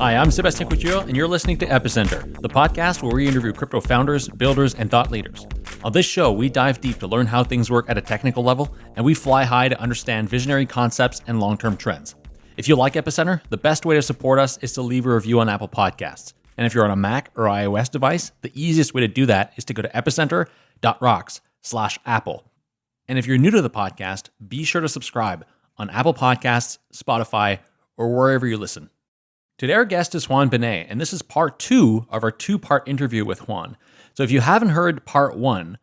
Hi, I'm Sebastian Couture, and you're listening to Epicenter, the podcast where we interview crypto founders, builders, and thought leaders. On this show, we dive deep to learn how things work at a technical level, and we fly high to understand visionary concepts and long term trends. If you like Epicenter, the best way to support us is to leave a review on Apple Podcasts. And if you're on a Mac or iOS device, the easiest way to do that is to go to epicenter.rocks slash Apple. And if you're new to the podcast, be sure to subscribe on Apple Podcasts, Spotify, or wherever you listen. Today, our guest is Juan Benet, and this is part two of our two part interview with Juan. So, if you haven't heard part one,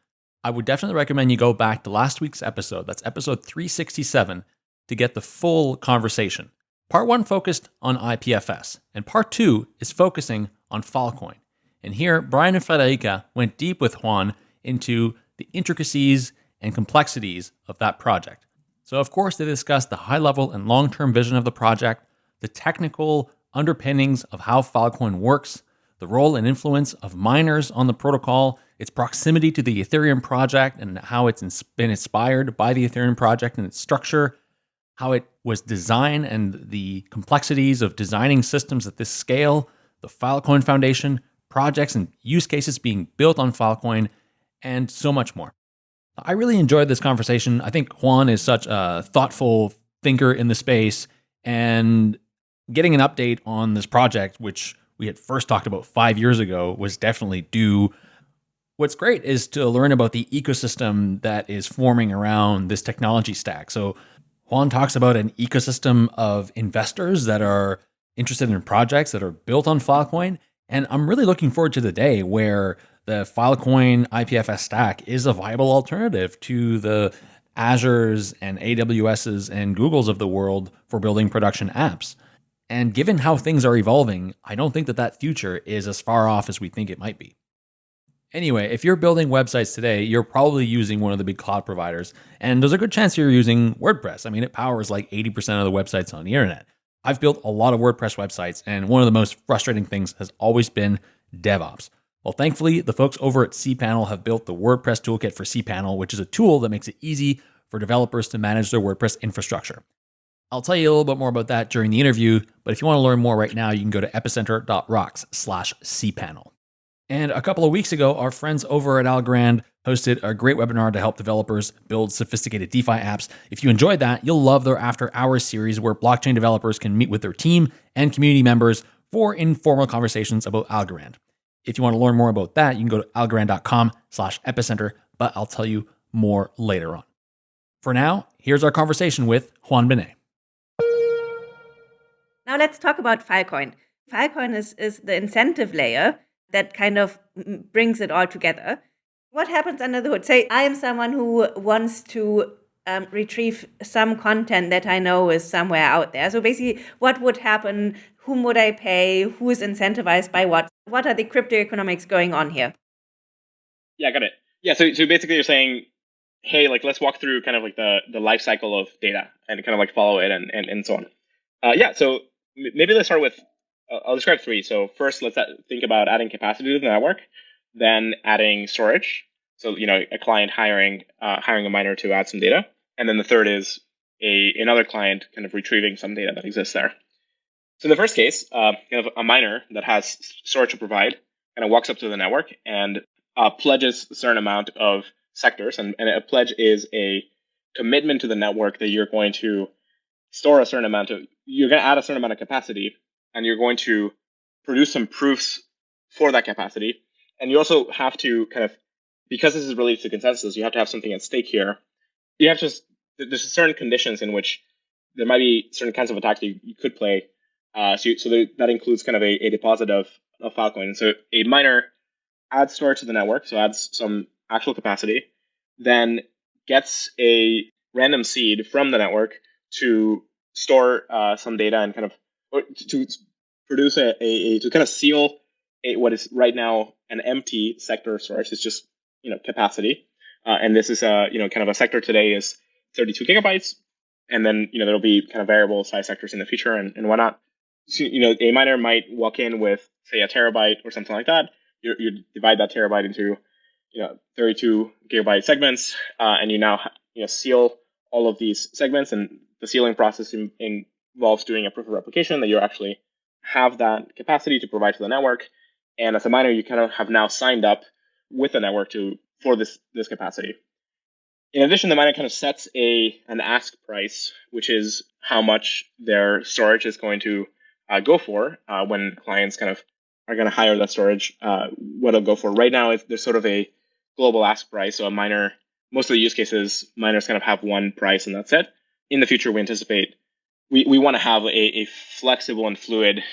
I would definitely recommend you go back to last week's episode. That's episode 367 to get the full conversation. Part one focused on IPFS, and part two is focusing on Filecoin. And here, Brian and Friederike went deep with Juan into the intricacies and complexities of that project. So, of course, they discussed the high level and long term vision of the project, the technical underpinnings of how Filecoin works, the role and influence of miners on the protocol, its proximity to the Ethereum project and how it's been inspired by the Ethereum project and its structure, how it was designed and the complexities of designing systems at this scale, the Filecoin Foundation, projects and use cases being built on Filecoin, and so much more. I really enjoyed this conversation. I think Juan is such a thoughtful thinker in the space, and getting an update on this project, which we had first talked about five years ago, was definitely due. What's great is to learn about the ecosystem that is forming around this technology stack. So, Juan talks about an ecosystem of investors that are interested in projects that are built on Filecoin. And I'm really looking forward to the day where the Filecoin IPFS stack is a viable alternative to the Azures and AWSs and Googles of the world for building production apps. And given how things are evolving, I don't think that that future is as far off as we think it might be. Anyway, if you're building websites today, you're probably using one of the big cloud providers, and there's a good chance you're using WordPress. I mean, it powers like 80% of the websites on the internet. I've built a lot of WordPress websites, and one of the most frustrating things has always been DevOps. Well, thankfully, the folks over at cPanel have built the WordPress toolkit for cPanel, which is a tool that makes it easy for developers to manage their WordPress infrastructure. I'll tell you a little bit more about that during the interview, but if you want to learn more right now, you can go to epicenter.rocks slash cpanel. And a couple of weeks ago, our friends over at Algorand hosted a great webinar to help developers build sophisticated DeFi apps. If you enjoyed that, you'll love their After Hours series where blockchain developers can meet with their team and community members for informal conversations about Algorand. If you want to learn more about that, you can go to algorand.com slash epicenter, but I'll tell you more later on. For now, here's our conversation with Juan Benet. Now let's talk about Filecoin. Filecoin is, is the incentive layer that kind of brings it all together. What happens under the hood? Say I am someone who wants to um, retrieve some content that I know is somewhere out there. So basically, what would happen? Whom would I pay? Who is incentivized by what? What are the crypto economics going on here? Yeah, got it. Yeah, so so basically, you're saying, hey, like let's walk through kind of like the the life cycle of data and kind of like follow it and and, and so on. Uh, yeah, so maybe let's start with uh, I'll describe three. So first, let's think about adding capacity to the network, then adding storage. So you know, a client hiring uh, hiring a miner to add some data, and then the third is a another client kind of retrieving some data that exists there. So in the first case, uh, you have a miner that has storage to provide, kind of walks up to the network and uh, pledges a certain amount of sectors, and, and a pledge is a commitment to the network that you're going to store a certain amount of you're going to add a certain amount of capacity and you're going to produce some proofs for that capacity. And you also have to kind of, because this is related to consensus, you have to have something at stake here. You have to, there's certain conditions in which there might be certain kinds of attacks that you, you could play. Uh, so so that includes kind of a, a deposit of, of Filecoin. So a miner adds storage to the network, so adds some actual capacity, then gets a random seed from the network to store uh, some data and kind of to produce a, a, to kind of seal a, what is right now an empty sector storage. It's just you know capacity, uh, and this is a you know kind of a sector today is 32 gigabytes, and then you know there'll be kind of variable size sectors in the future and, and whatnot. So, you know, a miner might walk in with say a terabyte or something like that. You, you divide that terabyte into you know 32 gigabyte segments, uh, and you now you know seal all of these segments and the sealing process in, in involves doing a proof of replication that you're actually have that capacity to provide to the network. And as a miner, you kind of have now signed up with the network to for this this capacity. In addition, the miner kind of sets a an ask price, which is how much their storage is going to uh, go for uh, when clients kind of are going to hire that storage. Uh, what it'll go for right now, is there's sort of a global ask price. So a miner, most of the use cases, miners kind of have one price and that's it. In the future, we anticipate we, we want to have a, a flexible and fluid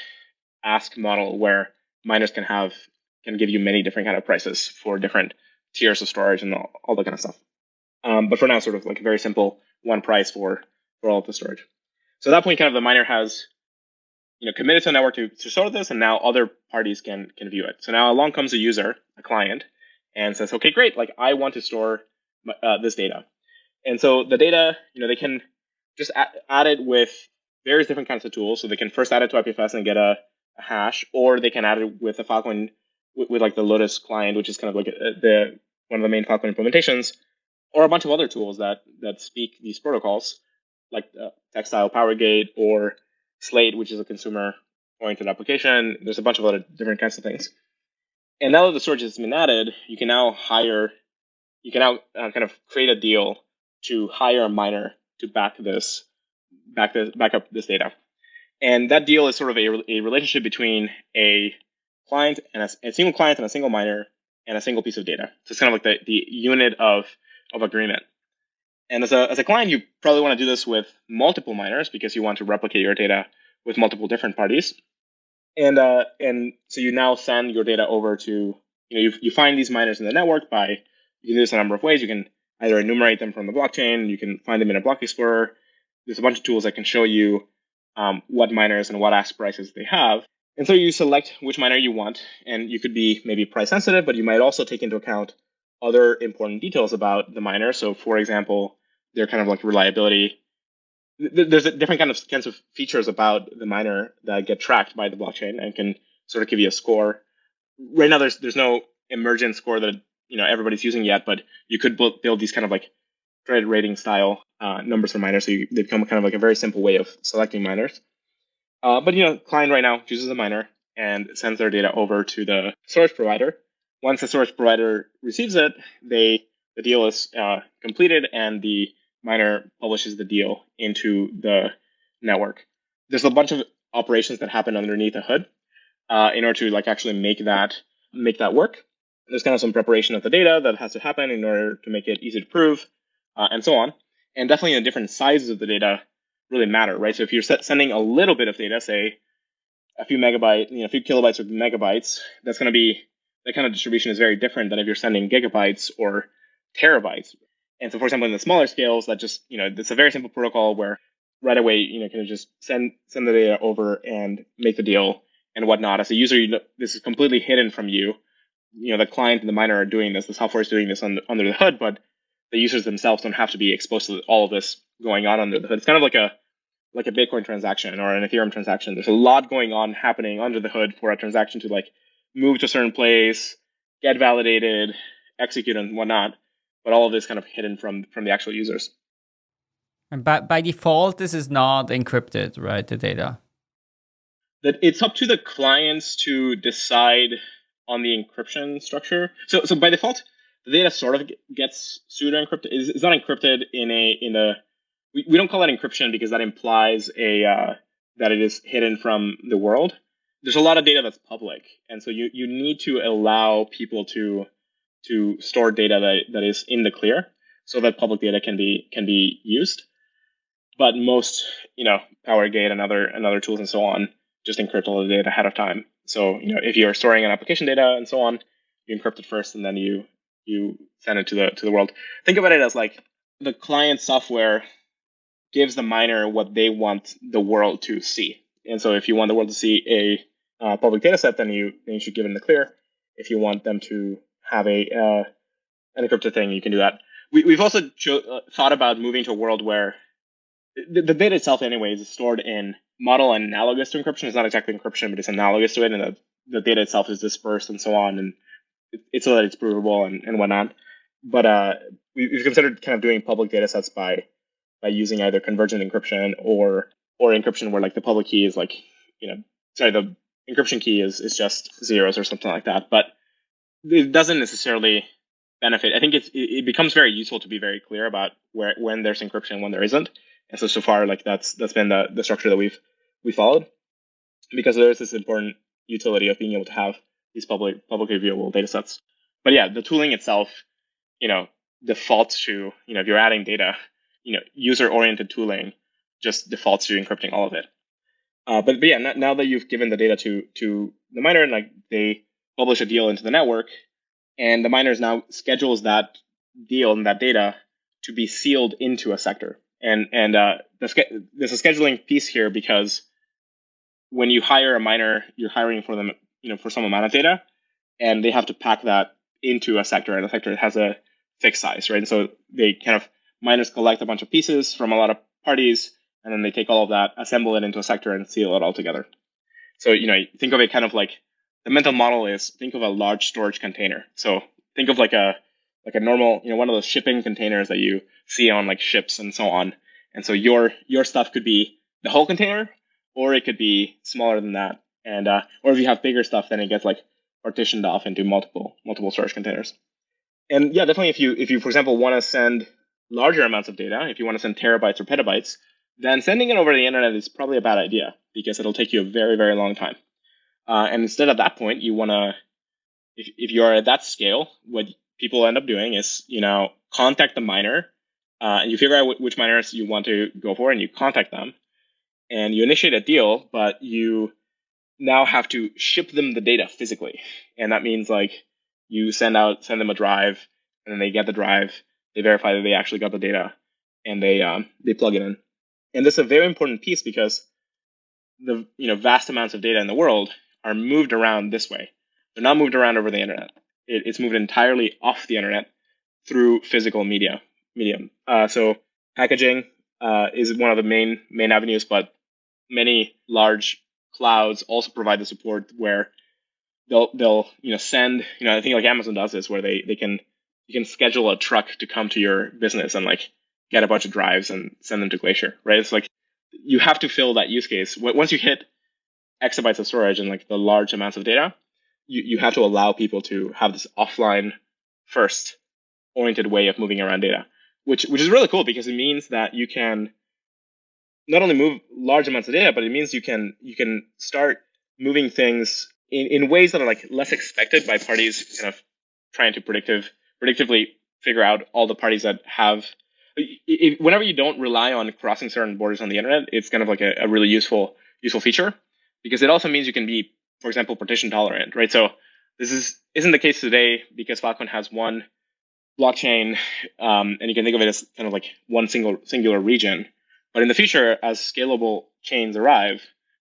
ask model where miners can have can give you many different kind of prices for different tiers of storage and all, all that kind of stuff. Um, but for now, sort of like a very simple one price for for all of the storage. So at that point, kind of the miner has you know committed to the network to, to store this, and now other parties can can view it. So now along comes a user, a client, and says, okay, great, like I want to store uh, this data. And so the data, you know, they can just add, add it with various different kinds of tools. So they can first add it to IPFS and get a, a hash, or they can add it with a Filecoin with, with, like the Lotus client, which is kind of like a, the one of the main Filecoin implementations, or a bunch of other tools that that speak these protocols, like uh, Textile PowerGate or Slate, which is a consumer oriented application. There's a bunch of other different kinds of things. And now that the storage has been added, you can now hire, you can now uh, kind of create a deal to hire a miner to back this, back this, back up this data. And that deal is sort of a, a relationship between a client and a, a, single client and a single miner and a single piece of data. So it's kind of like the, the unit of, of agreement. And as a, as a client, you probably want to do this with multiple miners because you want to replicate your data with multiple different parties. And uh, and so you now send your data over to you know you, you find these miners in the network by you can do this a number of ways. You can either enumerate them from the blockchain, you can find them in a block explorer. There's a bunch of tools that can show you um, what miners and what ask prices they have. And so you select which miner you want, and you could be maybe price sensitive, but you might also take into account other important details about the miner. So, for example, their kind of like reliability. There's a different kind of kinds of features about the miner that get tracked by the blockchain and can sort of give you a score. Right now, there's there's no emergent score that you know everybody's using yet, but you could build these kind of like credit rating style uh, numbers for miners, so you, they become kind of like a very simple way of selecting miners. Uh, but you know, client right now chooses a miner and sends their data over to the storage provider. Once the storage provider receives it, they the deal is uh, completed and the miner publishes the deal into the network. There's a bunch of operations that happen underneath the hood uh, in order to like actually make that make that work. There's kind of some preparation of the data that has to happen in order to make it easy to prove, uh, and so on. And definitely the different sizes of the data really matter, right? So if you're sending a little bit of data, say a few megabytes, you know, a few kilobytes or megabytes, that's going to be that kind of distribution is very different than if you're sending gigabytes or terabytes. And so, for example, in the smaller scales, that just you know, it's a very simple protocol where right away, you know, can just send send the data over and make the deal and whatnot. As a user, you know, this is completely hidden from you. You know, the client and the miner are doing this. The software is doing this under, under the hood, but the users themselves don't have to be exposed to all of this going on under the hood. It's kind of like a like a Bitcoin transaction or an Ethereum transaction. There's a lot going on happening under the hood for a transaction to like move to a certain place, get validated, execute, and whatnot. But all of this kind of hidden from from the actual users. And by, by default, this is not encrypted, right? The data. That it's up to the clients to decide on the encryption structure. So so by default, the data sort of gets pseudo encrypted. It's, not encrypted in a in a we, we don't call that encryption because that implies a uh, that it is hidden from the world. There's a lot of data that's public, and so you you need to allow people to to store data that, that is in the clear so that public data can be can be used. But most, you know, PowerGate and other and other tools and so on just encrypt all the data ahead of time. So, you know, if you're storing an application data and so on, you encrypt it first and then you you send it to the to the world. Think about it as like the client software gives the miner what they want the world to see. And so if you want the world to see a uh, public data set, then you then you should give it in the clear. If you want them to have a uh, an encrypted thing, you can do that. We, we've also cho- uh, thought about moving to a world where the, the data itself, anyways, is stored in model analogous to encryption. It's not exactly encryption, but it's analogous to it, and the, the data itself is dispersed and so on, and it, it's so that it's provable and, and whatnot. But uh, we, we've considered kind of doing public data sets by by using either convergent encryption or or encryption where like the public key is like you know sorry, the encryption key is is just zeros or something like that. But it doesn't necessarily benefit. I think it's, it becomes very useful to be very clear about where when there's encryption and when there isn't. And so so far, like that's that's been the the structure that we've we followed because there is this important utility of being able to have these public publicly viewable data sets. But yeah, the tooling itself, you know, defaults to you know if you're adding data, you know, user oriented tooling just defaults to encrypting all of it. Uh, but, but yeah, now that you've given the data to to the miner and like they publish a deal into the network, and the miners now schedules that deal and that data to be sealed into a sector. And and uh, the, there's a scheduling piece here because when you hire a miner, you're hiring for them, you know, for some amount of data, and they have to pack that into a sector, and the sector has a fixed size, right? And so they kind of miners collect a bunch of pieces from a lot of parties, and then they take all of that, assemble it into a sector, and seal it all together. So you know, think of it kind of like the mental model is think of a large storage container. So think of like a like a normal, you know, one of those shipping containers that you see on like ships and so on. And so your your stuff could be the whole container, or it could be smaller than that. And uh, or if you have bigger stuff, then it gets like partitioned off into multiple multiple storage containers. And yeah, definitely if you if you for example want to send larger amounts of data, if you want to send terabytes or petabytes, then sending it over the internet is probably a bad idea because it'll take you a very very long time. Uh, and instead at that point, you want to, if, if you're at that scale, what people end up doing is, you know, contact the miner, uh, and you figure out which miners you want to go for, and you contact them, and you initiate a deal, but you now have to ship them the data physically, and that means like you send out send them a drive, and then they get the drive, they verify that they actually got the data, and they um, they plug it in. And this is a very important piece because the you know vast amounts of data in the world are moved around this way. They're not moved around over the internet. It, it's moved entirely off the internet through physical media medium. Uh, so packaging uh, is one of the main main avenues, but many large clouds also provide the support where they'll they'll you know send you know I think like Amazon does this where they they can you can schedule a truck to come to your business and like get a bunch of drives and send them to Glacier, right? It's like you have to fill that use case. Once you hit exabytes of storage and like the large amounts of data, you, you have to allow people to have this offline first oriented way of moving around data, which which is really cool because it means that you can not only move large amounts of data, but it means you can you can start moving things in, in ways that are like less expected by parties kind of trying to predictive predictively figure out all the parties that have whenever you don't rely on crossing certain borders on the internet, it's kind of like a, a really useful useful feature because it also means you can be, for example, partition tolerant, right? So this is isn't the case today because Filecoin has one blockchain, um, and you can think of it as kind of like one single singular region. But in the future, as scalable chains arrive,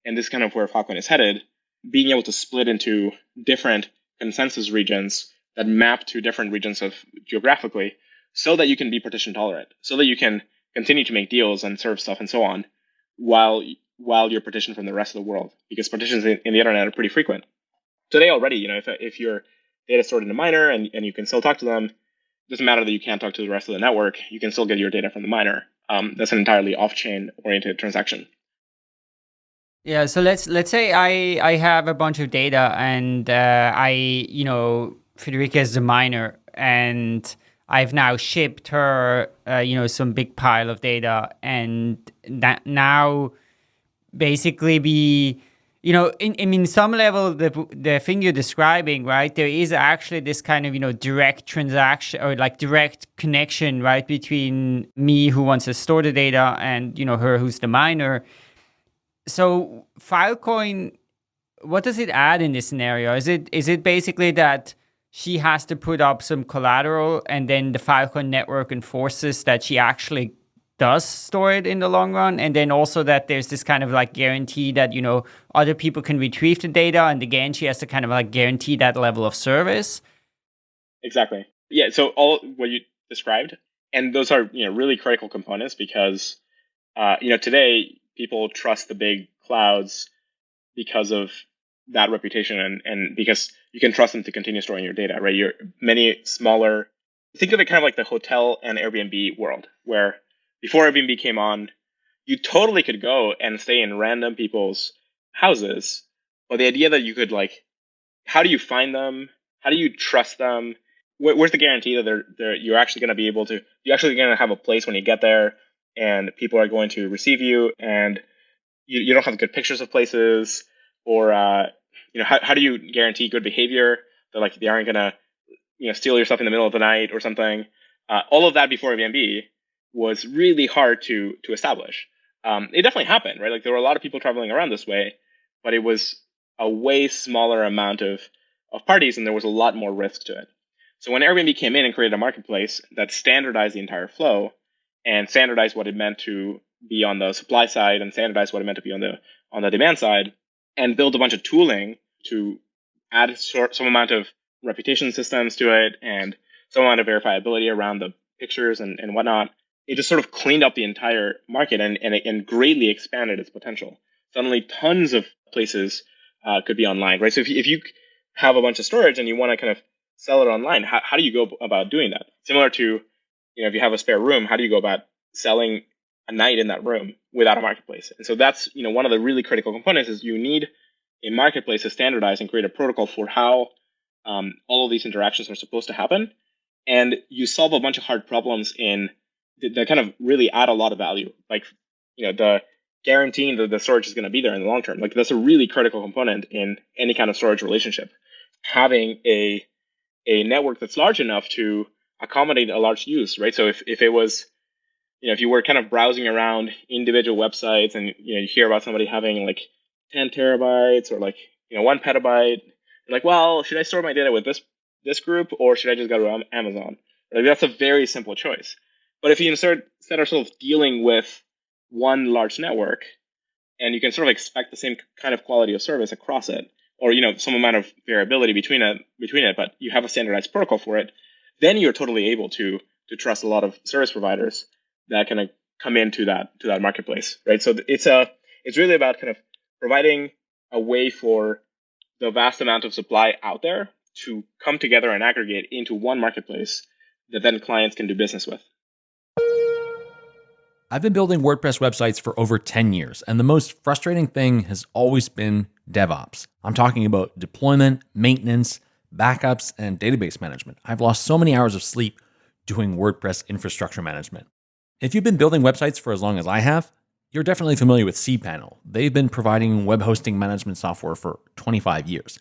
and this is kind of where Filecoin is headed, being able to split into different consensus regions that map to different regions of geographically, so that you can be partition tolerant, so that you can continue to make deals and serve stuff and so on, while while you're partitioned from the rest of the world because partitions in, in the internet are pretty frequent. Today already, you know, if, if your data stored in a miner and, and you can still talk to them, doesn't matter that you can't talk to the rest of the network, you can still get your data from the miner. Um, that's an entirely off-chain oriented transaction. Yeah, so let's let's say I I have a bunch of data and uh, I you know Friederike is the miner and I've now shipped her uh, you know some big pile of data and that now basically be you know in, I mean some level the the thing you're describing right there is actually this kind of you know direct transaction or like direct connection right between me who wants to store the data and you know her who's the miner. So filecoin what does it add in this scenario? Is it is it basically that she has to put up some collateral and then the filecoin network enforces that she actually does store it in the long run and then also that there's this kind of like guarantee that you know other people can retrieve the data and again she has to kind of like guarantee that level of service. Exactly. Yeah so all what you described and those are you know really critical components because uh, you know today people trust the big clouds because of that reputation and, and because you can trust them to continue storing your data right? You're many smaller think of it kind of like the hotel and airbnb world where before Airbnb came on, you totally could go and stay in random people's houses but the idea that you could like, how do you find them? How do you trust them? Where, where's the guarantee that they're, they're you're actually going to be able to you're actually going to have a place when you get there and people are going to receive you and you, you don't have good pictures of places or uh, you know how, how do you guarantee good behavior that like they aren't going to you know steal your stuff in the middle of the night or something uh, all of that before Airbnb was really hard to to establish. Um, it definitely happened, right? Like there were a lot of people traveling around this way, but it was a way smaller amount of of parties, and there was a lot more risk to it. So when Airbnb came in and created a marketplace that standardized the entire flow and standardized what it meant to be on the supply side and standardized what it meant to be on the on the demand side, and build a bunch of tooling to add some amount of reputation systems to it and some amount of verifiability around the pictures and, and whatnot, it just sort of cleaned up the entire market and, and, and greatly expanded its potential. Suddenly, tons of places uh, could be online, right? So if you, if you have a bunch of storage and you want to kind of sell it online, how, how do you go about doing that? Similar to, you know, if you have a spare room, how do you go about selling a night in that room without a marketplace? And so that's, you know, one of the really critical components is you need a marketplace to standardize and create a protocol for how um, all of these interactions are supposed to happen. And you solve a bunch of hard problems in that kind of really add a lot of value. Like, you know, the guaranteeing that the storage is going to be there in the long term. Like that's a really critical component in any kind of storage relationship. Having a a network that's large enough to accommodate a large use, right? So if, if it was, you know, if you were kind of browsing around individual websites and you know you hear about somebody having like 10 terabytes or like you know one petabyte, like, well, should I store my data with this this group or should I just go to Amazon? Like that's a very simple choice. But if you insert, sort of dealing with one large network, and you can sort of expect the same kind of quality of service across it, or you know some amount of variability between it, between it, but you have a standardized protocol for it, then you're totally able to to trust a lot of service providers that kind of come into that to that marketplace, right? So it's a it's really about kind of providing a way for the vast amount of supply out there to come together and aggregate into one marketplace that then clients can do business with. I've been building WordPress websites for over 10 years, and the most frustrating thing has always been DevOps. I'm talking about deployment, maintenance, backups, and database management. I've lost so many hours of sleep doing WordPress infrastructure management. If you've been building websites for as long as I have, you're definitely familiar with cPanel. They've been providing web hosting management software for 25 years.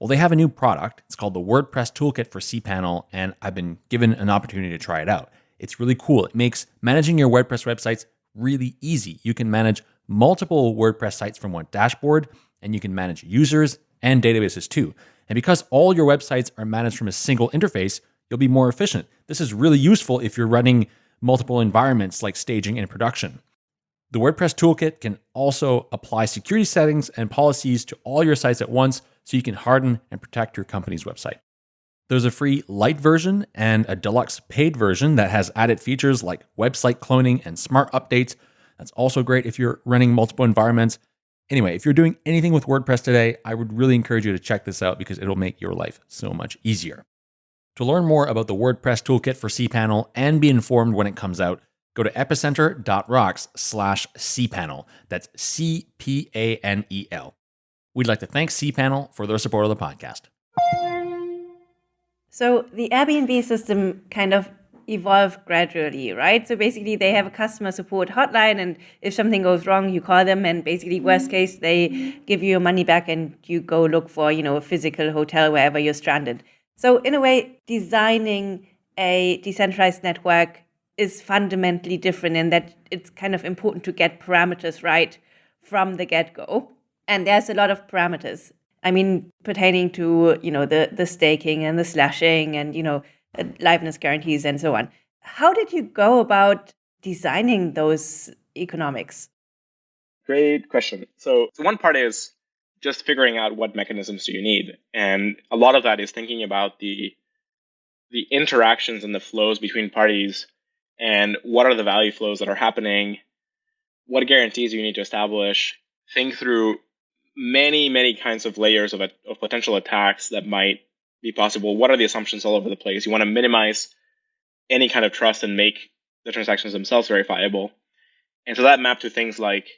Well, they have a new product. It's called the WordPress Toolkit for cPanel, and I've been given an opportunity to try it out. It's really cool. It makes managing your WordPress websites really easy. You can manage multiple WordPress sites from one dashboard, and you can manage users and databases too. And because all your websites are managed from a single interface, you'll be more efficient. This is really useful if you're running multiple environments like staging and production. The WordPress toolkit can also apply security settings and policies to all your sites at once so you can harden and protect your company's website. There's a free light version and a deluxe paid version that has added features like website cloning and smart updates. That's also great if you're running multiple environments. Anyway, if you're doing anything with WordPress today, I would really encourage you to check this out because it'll make your life so much easier. To learn more about the WordPress toolkit for cPanel and be informed when it comes out, go to epicenter.rocks slash cpanel. That's C P A N E L. We'd like to thank cPanel for their support of the podcast. So the Airbnb system kind of evolved gradually, right? So basically, they have a customer support hotline, and if something goes wrong, you call them, and basically, mm-hmm. worst case, they give you your money back, and you go look for, you know, a physical hotel wherever you're stranded. So in a way, designing a decentralized network is fundamentally different in that it's kind of important to get parameters right from the get go. And there's a lot of parameters. I mean, pertaining to, you know, the, the staking and the slashing and, you know, liveness guarantees and so on. How did you go about designing those economics? Great question. So, so one part is just figuring out what mechanisms do you need. And a lot of that is thinking about the the interactions and the flows between parties and what are the value flows that are happening, what guarantees you need to establish, think through many, many kinds of layers of, a, of potential attacks that might be possible. What are the assumptions all over the place? You want to minimize any kind of trust and make the transactions themselves verifiable. And so that mapped to things like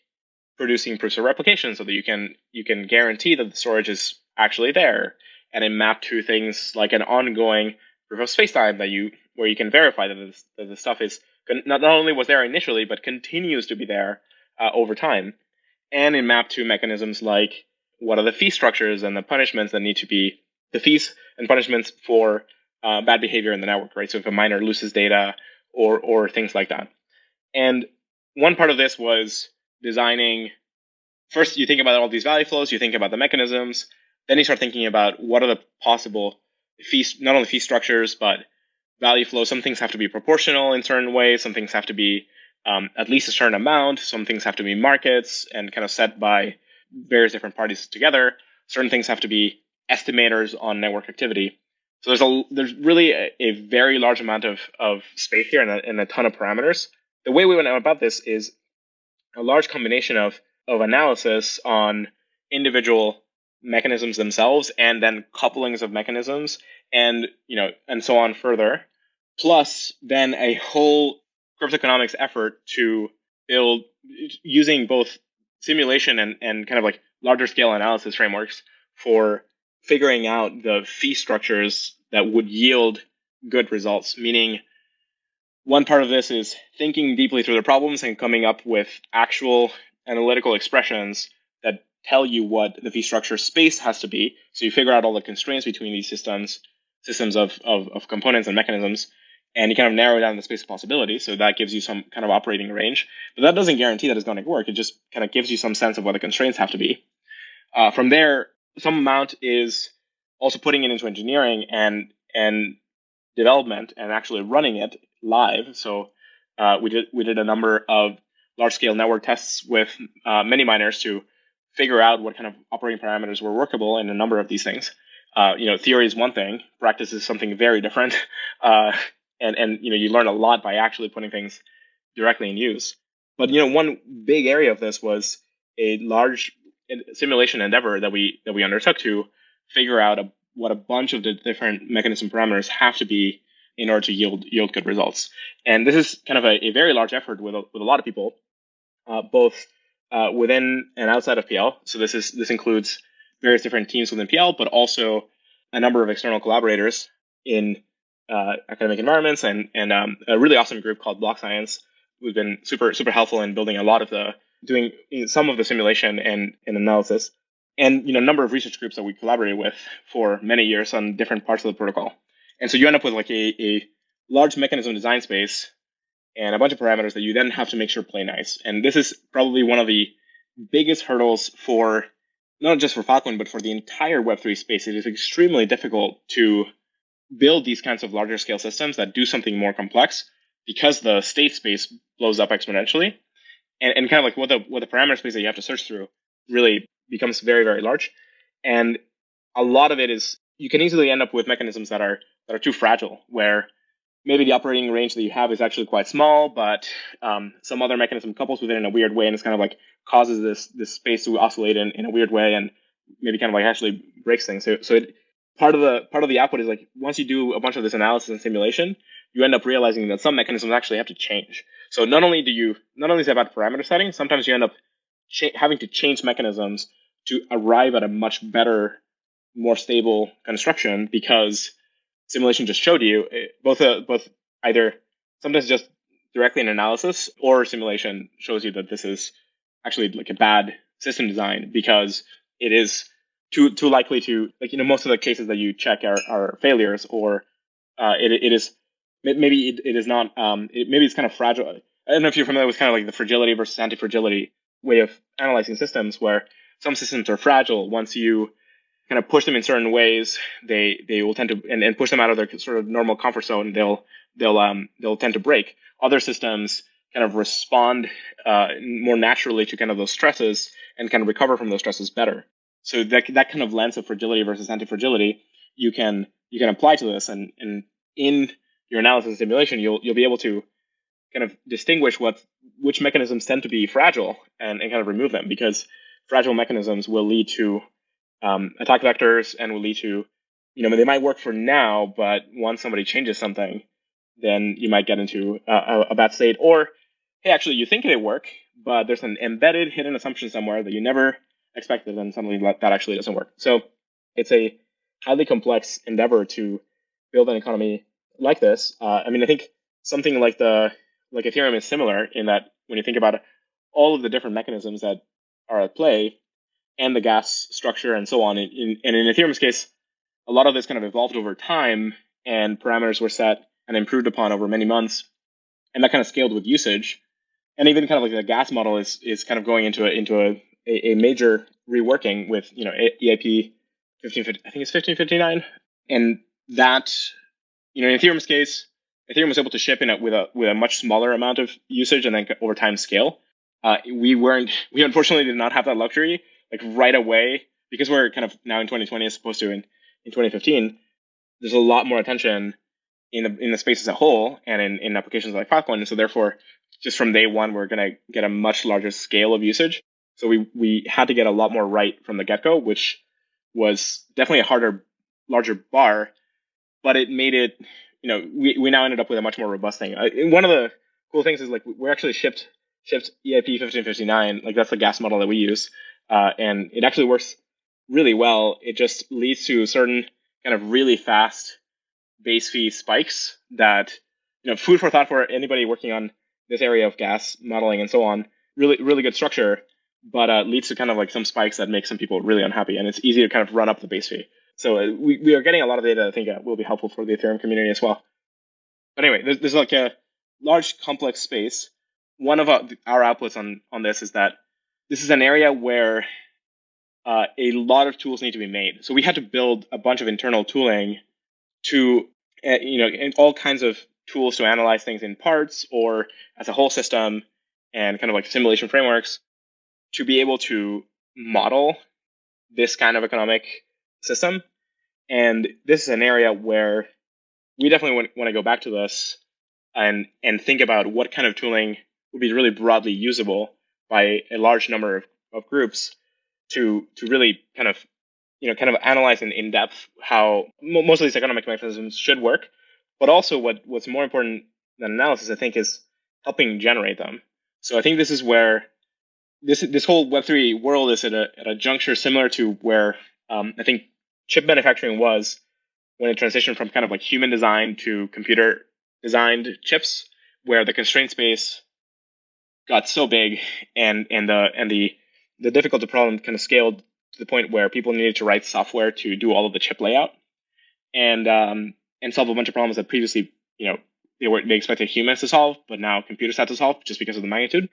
producing proofs of replication so that you can you can guarantee that the storage is actually there and it mapped to things like an ongoing proof of spacetime that you where you can verify that, this, that the stuff is not, not only was there initially but continues to be there uh, over time and in map to mechanisms like what are the fee structures and the punishments that need to be the fees and punishments for uh, bad behavior in the network right? So if a miner loses data or or things like that. And one part of this was designing first you think about all these value flows you think about the mechanisms then you start thinking about what are the possible fees not only fee structures but value flows. Some things have to be proportional in certain ways some things have to be um, at least a certain amount. Some things have to be markets and kind of set by various different parties together. Certain things have to be estimators on network activity. So there's a there's really a, a very large amount of, of space here and a, and a ton of parameters. The way we went about this is a large combination of of analysis on individual mechanisms themselves and then couplings of mechanisms and you know and so on further. Plus then a whole cryptoeconomics effort to build using both simulation and, and kind of like larger scale analysis frameworks for figuring out the fee structures that would yield good results meaning one part of this is thinking deeply through the problems and coming up with actual analytical expressions that tell you what the fee structure space has to be. So you figure out all the constraints between these systems, systems of, of, of components and mechanisms, and you kind of narrow down the space of possibility. So that gives you some kind of operating range. But that doesn't guarantee that it's going to work. It just kind of gives you some sense of what the constraints have to be. Uh, from there, some amount is also putting it into engineering and and development and actually running it live. So uh, we did we did a number of large scale network tests with uh, many miners to figure out what kind of operating parameters were workable in a number of these things. Uh, you know, theory is one thing, practice is something very different, uh, and and you know you learn a lot by actually putting things directly in use. But you know, one big area of this was a large simulation endeavor that we that we undertook to figure out a, what a bunch of the different mechanism parameters have to be in order to yield yield good results. And this is kind of a, a very large effort with a, with a lot of people, uh, both uh, within and outside of PL. So this is this includes various different teams within PL, but also a number of external collaborators in uh, academic environments and and um, a really awesome group called BlockScience, who's been super super helpful in building a lot of the doing some of the simulation and, and analysis, and you know a number of research groups that we collaborated with for many years on different parts of the protocol. And so you end up with like a, a large mechanism design space and a bunch of parameters that you then have to make sure play nice. And this is probably one of the biggest hurdles for not just for Filecoin, but for the entire Web3 space. It is extremely difficult to build these kinds of larger scale systems that do something more complex because the state space blows up exponentially. And, and kind of like what the what the parameter space that you have to search through really becomes very, very large. And a lot of it is you can easily end up with mechanisms that are that are too fragile, where maybe the operating range that you have is actually quite small, but um, some other mechanism couples with it in a weird way, and it's kind of like causes this this space to oscillate in, in a weird way, and maybe kind of like actually breaks things. So so it, part of the part of the output is like once you do a bunch of this analysis and simulation, you end up realizing that some mechanisms actually have to change. So not only do you not only is it about parameter setting, sometimes you end up having to change mechanisms to arrive at a much better, more stable construction because simulation just showed you, it, both uh, both either sometimes just directly an analysis or simulation shows you that this is actually like a bad system design because it is too too likely to like you know most of the cases that you check are, are failures or uh, it it is maybe it, it is not um it, maybe it's kind of fragile. I don't know if you're familiar with kind of like the fragility versus anti-fragility way of analyzing systems where some systems are fragile once you kind of push them in certain ways, they they will tend to and, and push them out of their sort of normal comfort zone. They'll they'll um they'll tend to break. Other systems kind of respond uh, more naturally to kind of those stresses and kind of recover from those stresses better. So that that kind of lens of fragility versus anti-fragility, you can you can apply to this, and and in your analysis and simulation, you'll you'll be able to kind of distinguish what which mechanisms tend to be fragile and, and kind of remove them because fragile mechanisms will lead to um, attack vectors and will lead to, you know, they might work for now, but once somebody changes something, then you might get into a, a bad state. Or, hey, actually, you think they work, but there's an embedded hidden assumption somewhere that you never expected, and suddenly that actually doesn't work. So it's a highly complex endeavor to build an economy like this. Uh, I mean, I think something like the like Ethereum is similar in that when you think about all of the different mechanisms that are at play and the gas structure and so on, in, in, and in Ethereum's case, a lot of this kind of evolved over time and parameters were set and improved upon over many months, and that kind of scaled with usage. And even kind of like the gas model is is kind of going into a into a, a, a major reworking with you know EIP 1550, I think it's 1559, and that you know, in Ethereum's case, Ethereum was able to ship in a, with a with a much smaller amount of usage and then over time scale. Uh, we weren't, we unfortunately did not have that luxury like right away because we're kind of now in 2020 as opposed to in, in 2015. There's a lot more attention in the in the space as a whole and in, in applications like Filecoin. And so therefore, just from day one, we're going to get a much larger scale of usage. So we we had to get a lot more right from the get go, which was definitely a harder, larger bar but it made it, you know, we, we now ended up with a much more robust thing. One of the cool things is like we're actually shipped shipped EIP 1559, like that's the gas model that we use, uh, and it actually works really well. It just leads to certain kind of really fast base fee spikes that, you know, food for thought for anybody working on this area of gas modeling and so on. Really, really good structure, but uh, leads to kind of like some spikes that make some people really unhappy, and it's easy to kind of run up the base fee. So uh, we, we are getting a lot of data I think uh, will be helpful for the Ethereum community as well. But anyway, there's, there's like a large complex space. One of our, our outputs on, on this is that this is an area where uh, a lot of tools need to be made. So we had to build a bunch of internal tooling to, uh, you know, all kinds of tools to analyze things in parts or as a whole system and kind of like simulation frameworks to be able to model this kind of economic system. And this is an area where we definitely want, want to go back to this and and think about what kind of tooling would be really broadly usable by a large number of, of groups to to really kind of you know kind of analyze in, in depth how most of these economic mechanisms should work but also what what's more important than analysis i think is helping generate them so i think this is where this this whole web3 world is at a, at a juncture similar to where um, i think chip manufacturing was when it transitioned from kind of like human design to computer designed chips, where the constraint space got so big and and the and the the difficulty problem kind of scaled to the point where people needed to write software to do all of the chip layout and um, and solve a bunch of problems that previously you know they were they expected humans to solve, but now computers had to solve just because of the magnitude.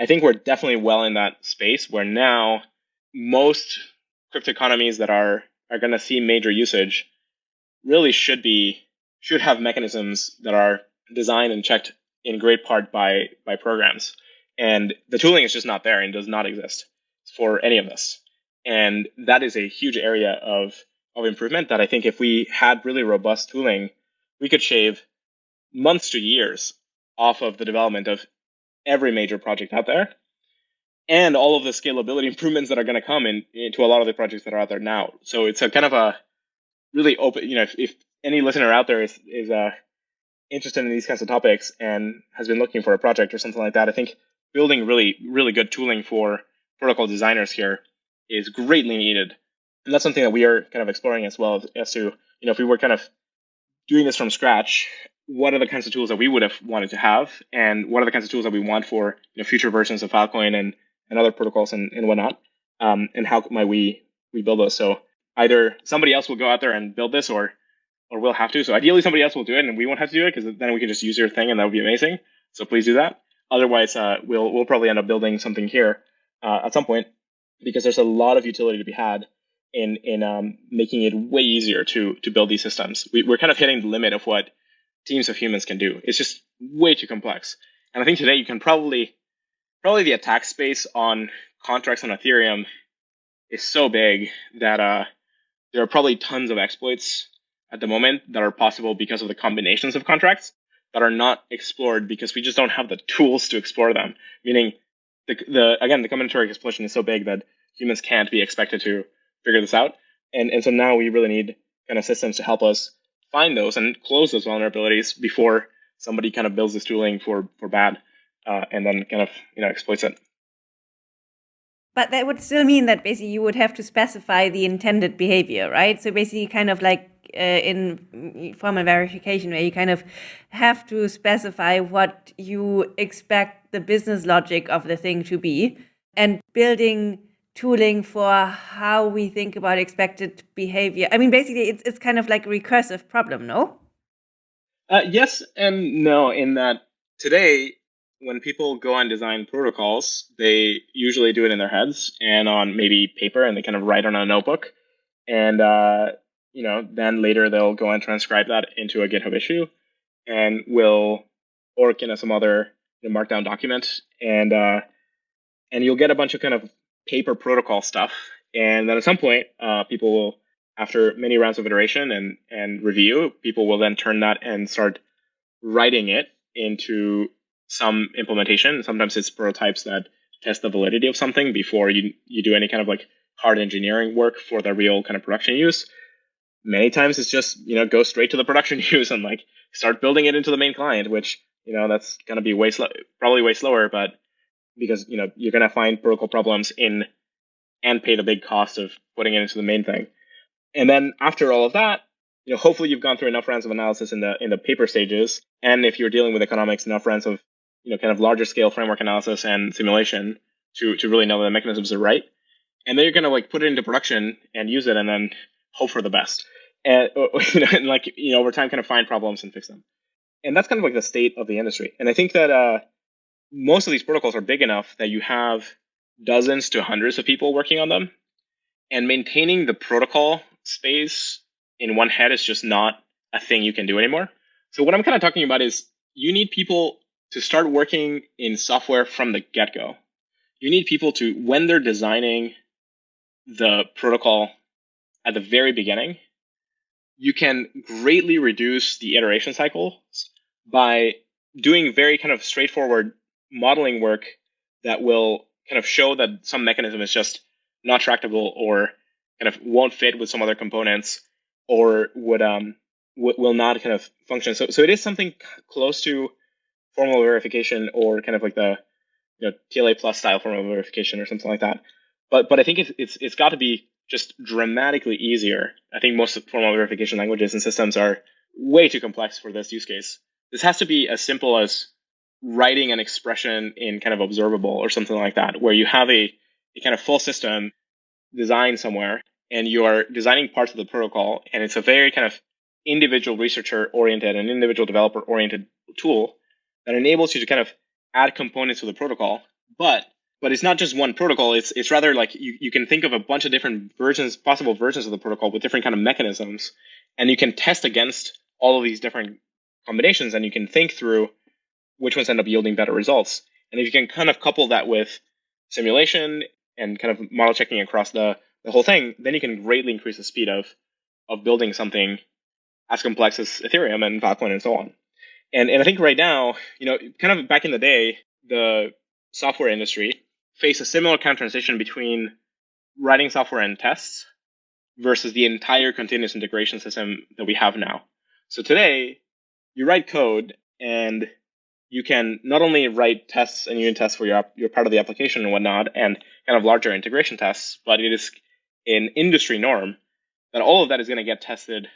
I think we're definitely well in that space where now most crypto economies that are are going to see major usage really should be should have mechanisms that are designed and checked in great part by by programs. And the tooling is just not there and does not exist for any of this. And that is a huge area of of improvement that i think if we had really robust tooling we could shave months to years off of the development of every major project out there and all of the scalability improvements that are going to come in into a lot of the projects that are out there now. So it's a kind of a really open, you know, if, if any listener out there is is uh, interested in these kinds of topics and has been looking for a project or something like that, I think building really really good tooling for protocol designers here is greatly needed, and that's something that we are kind of exploring as well as to you know if we were kind of doing this from scratch what are the kinds of tools that we would have wanted to have and what are the kinds of tools that we want for you know, future versions of Filecoin and and other protocols and, and whatnot. Um, and how might we we build those? So either somebody else will go out there and build this, or or we'll have to. So ideally, somebody else will do it, and we won't have to do it because then we can just use your thing, and that would be amazing. So please do that. Otherwise, uh, we'll we'll probably end up building something here uh, at some point because there's a lot of utility to be had in in um, making it way easier to to build these systems. We, we're kind of hitting the limit of what teams of humans can do. It's just way too complex. And I think today you can probably probably the attack space on contracts on Ethereum is so big that uh, there are probably tons of exploits at the moment that are possible because of the combinations of contracts that are not explored because we just don't have the tools to explore them. Meaning, the, the again, the combinatoric explosion is so big that humans can't be expected to figure this out. And and so now we really need kind of systems to help us find those and close those vulnerabilities before somebody kind of builds this tooling for for bad uh, and then kind of you know exploits it. But that would still mean that basically you would have to specify the intended behavior, right? So basically, kind of like uh, in formal verification, where you kind of have to specify what you expect the business logic of the thing to be, and building tooling for how we think about expected behavior. I mean, basically, it's it's kind of like a recursive problem, no? Uh, yes and no. In that today, when people go on design protocols, they usually do it in their heads and on maybe paper, and they kind of write on a notebook, and uh, you know, then later they'll go and transcribe that into a GitHub issue, and will or you know some other you know, markdown document, and uh, and you'll get a bunch of kind of paper protocol stuff, and then at some point, uh, people will, after many rounds of iteration and and review, people will then turn that and start writing it into some implementation. Sometimes it's prototypes that test the validity of something before you you do any kind of like hard engineering work for the real kind of production use. Many times it's just you know go straight to the production use and like start building it into the main client, which you know that's gonna be way slow, probably way slower, but because you know you're gonna find protocol problems in and pay the big cost of putting it into the main thing. And then after all of that, you know, hopefully you've gone through enough rounds of analysis in the in the paper stages, and if you're dealing with economics, enough rounds of you know kind of larger scale framework analysis and simulation to to really know that the mechanisms are right. And then you're gonna like put it into production and use it, and then hope for the best. And, you know, and like you know over time, kind of find problems and fix them. And that's kind of like the state of the industry. And I think that uh, most of these protocols are big enough that you have dozens to hundreds of people working on them, and maintaining the protocol space in one head is just not a thing you can do anymore. So what I'm kind of talking about is you need people to start working in software from the get go. You need people to, when they're designing the protocol at the very beginning, you can greatly reduce the iteration cycles by doing very kind of straightforward modeling work that will kind of show that some mechanism is just not tractable or kind of won't fit with some other components or would um w- will not kind of function. So so it is something close to formal verification or kind of like the you know TLA plus style formal verification or something like that. But but I think it's it's it's got to be just dramatically easier. I think most formal verification languages and systems are way too complex for this use case. This has to be as simple as writing an expression in kind of observable or something like that, where you have a, a kind of full system designed somewhere and you are designing parts of the protocol and it's a very kind of individual researcher oriented and individual developer oriented tool that enables you to kind of add components to the protocol. But but it's not just one protocol it's it's rather like you, you can think of a bunch of different versions possible versions of the protocol with different kind of mechanisms and you can test against all of these different combinations and you can think through which ones end up yielding better results and if you can kind of couple that with simulation and kind of model checking across the the whole thing, then you can greatly increase the speed of of building something as complex as Ethereum and Filecoin and so on. And and I think right now, you know, kind of back in the day, the software industry faced a similar kind of transition between writing software and tests versus the entire continuous integration system that we have now. So today, you write code and you can not only write tests and unit tests for your your part of the application and whatnot, and kind of larger integration tests, but it is an industry norm that all of that is going to get tested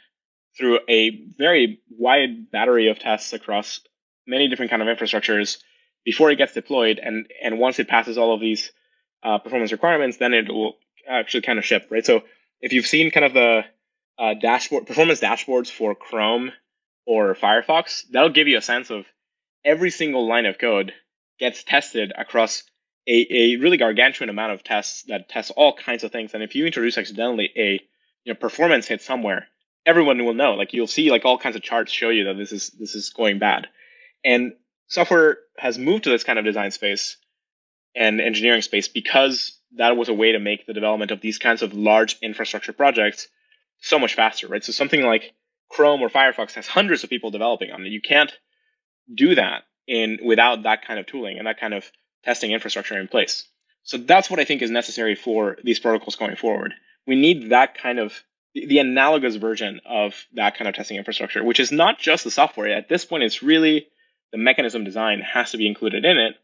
through a very wide battery of tests across many different kind of infrastructures before it gets deployed. And and once it passes all of these uh, performance requirements, then it will actually kind of ship, right? So if you've seen kind of the uh, dashboard performance dashboards for Chrome or Firefox, that'll give you a sense of every single line of code gets tested across a, a really gargantuan amount of tests that test all kinds of things. And if you introduce accidentally a you know performance hit somewhere, everyone will know. Like you'll see like all kinds of charts show you that this is this is going bad. And software has moved to this kind of design space and engineering space because that was a way to make the development of these kinds of large infrastructure projects so much faster, right? So something like Chrome or Firefox has hundreds of people developing on it. You can't do that in without that kind of tooling and that kind of testing infrastructure in place. So that's what I think is necessary for these protocols going forward. We need that kind of the analogous version of that kind of testing infrastructure, which is not just the software. At this point, it's really the mechanism design has to be included in it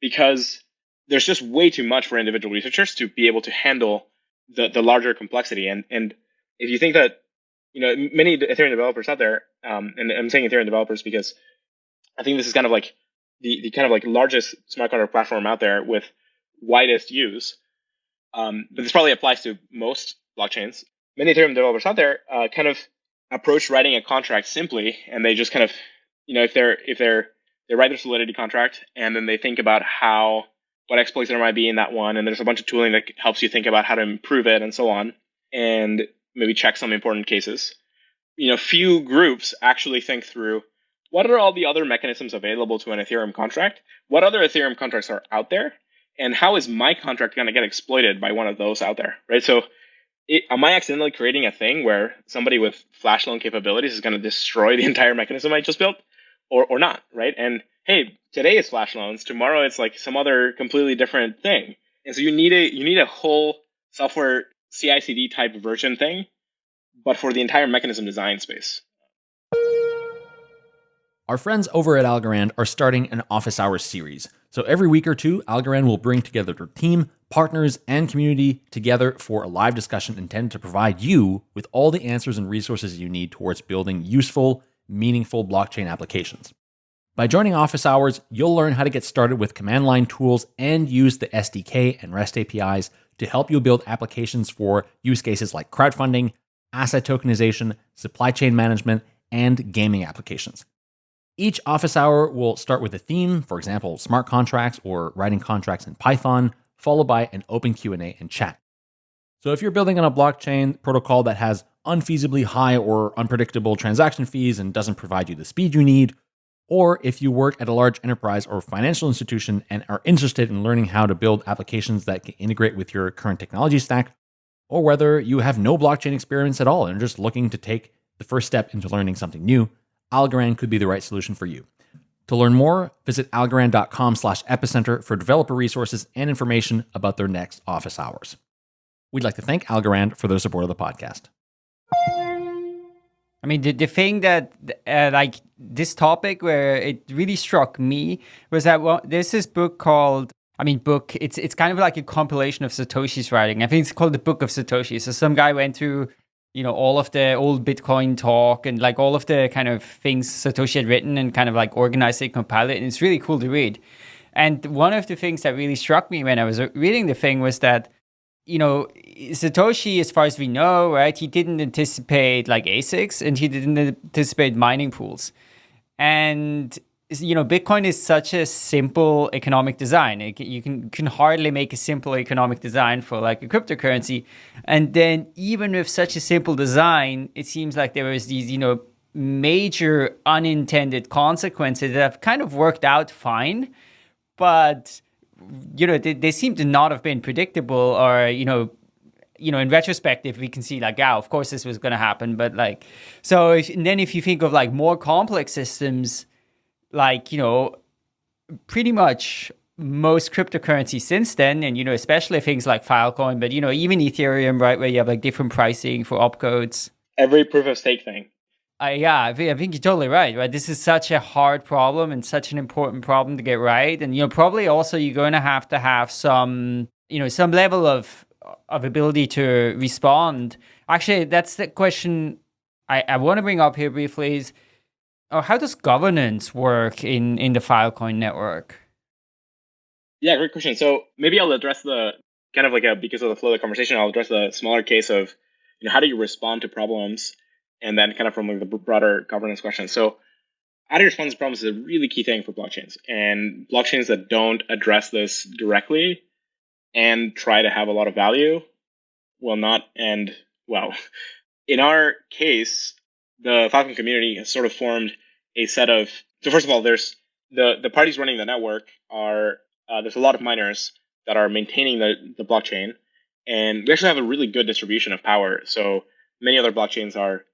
because there's just way too much for individual researchers to be able to handle the the larger complexity. And and if you think that you know many Ethereum developers out there, um, and I'm saying Ethereum developers because I think this is kind of like the the kind of like largest smart contract platform out there with widest use. Um, but this probably applies to most blockchains. Many Ethereum developers out there uh, kind of approach writing a contract simply, and they just kind of, you know, if they're if they're they write their Solidity contract, and then they think about how what exploits there might be in that one, and there's a bunch of tooling that helps you think about how to improve it and so on, and maybe check some important cases. You know, few groups actually think through what are all the other mechanisms available to an Ethereum contract? What other Ethereum contracts are out there? And how is my contract going to get exploited by one of those out there, right? So it, am I accidentally creating a thing where somebody with flash loan capabilities is going to destroy the entire mechanism I just built or, or not, right? And hey, today is flash loans, tomorrow it's like some other completely different thing. And so you need a you need a whole software CI/CD type version thing, but for the entire mechanism design space. Our friends over at Algorand are starting an office hours series. So every week or two, Algorand will bring together their team, partners, and community together for a live discussion intended to provide you with all the answers and resources you need towards building useful, meaningful blockchain applications. By joining office hours, you'll learn how to get started with command line tools and use the SDK and REST APIs to help you build applications for use cases like crowdfunding, asset tokenization, supply chain management, and gaming applications. Each office hour will start with a theme, for example, smart contracts or writing contracts in Python, followed by an open Q&A and chat. So if you're building on a blockchain protocol that has unfeasibly high or unpredictable transaction fees and doesn't provide you the speed you need, or if you work at a large enterprise or financial institution and are interested in learning how to build applications that can integrate with your current technology stack, or whether you have no blockchain experience at all and are just looking to take the first step into learning something new, Algorand could be the right solution for you. To learn more, visit algorand.com slash epicenter for developer resources and information about their next office hours. We'd like to thank Algorand for their support of the podcast. I mean, the, the thing that, uh, like, this topic where it really struck me was that well, there's this book called, I mean, book, it's it's kind of like a compilation of Satoshi's writing. I think it's called The Book of Satoshi. So some guy went through you know, all of the old Bitcoin talk and like all of the kind of things Satoshi had written and kind of like organize it, compile it. And it's really cool to read. And one of the things that really struck me when I was reading the thing was that, you know, Satoshi, as far as we know, right, he didn't anticipate like ASICs and he didn't anticipate mining pools. And you know, Bitcoin is such a simple economic design. It, you can can hardly make a simple economic design for like a cryptocurrency. And then even with such a simple design, it seems like there was these, you know, major unintended consequences that have kind of worked out fine, but you know, they, they seem to not have been predictable or, you know, you know, in retrospective, we can see like, yeah, of course this was going to happen. But like, so if, then if you think of like more complex systems, like, you know, pretty much most cryptocurrencies since then, and, you know, especially things like Filecoin, but, you know, even Ethereum, right, where you have like different pricing for opcodes. Every proof of stake thing. Uh, yeah, I think, I think you're totally right, right? This is such a hard problem and such an important problem to get right. And, you know, probably also you're going to have to have some, you know, some level of, of ability to respond. Actually, that's the question I, I want to bring up here briefly is, Oh, how does governance work in in the Filecoin network? Yeah, great question. So maybe I'll address the kind of like a because of the flow of the conversation, I'll address the smaller case of you know how do you respond to problems, and then kind of from like the broader governance question. So how do you respond to problems is a really key thing for blockchains, and blockchains that don't address this directly and try to have a lot of value will not end well. In our case, the Filecoin community has sort of formed a set of. So first of all, there's the the parties running the network are uh, there's a lot of miners that are maintaining the the blockchain, and we actually have a really good distribution of power. So many other blockchains are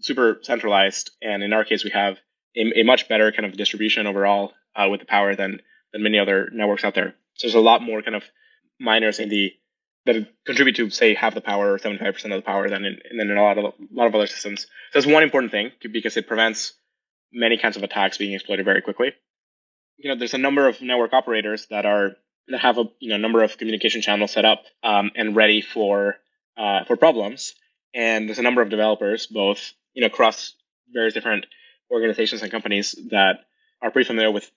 super centralized, and in our case, we have a, a much better kind of distribution overall uh, with the power than than many other networks out there. So there's a lot more kind of miners in the that contribute to say half the power or 75% of the power than in, in a lot of a lot of other systems. So that's one important thing because it prevents many kinds of attacks being exploited very quickly. You know, there's a number of network operators that are that have a you know number of communication channels set up um, and ready for uh, for problems. And there's a number of developers, both you know across various different organizations and companies that are pretty familiar with.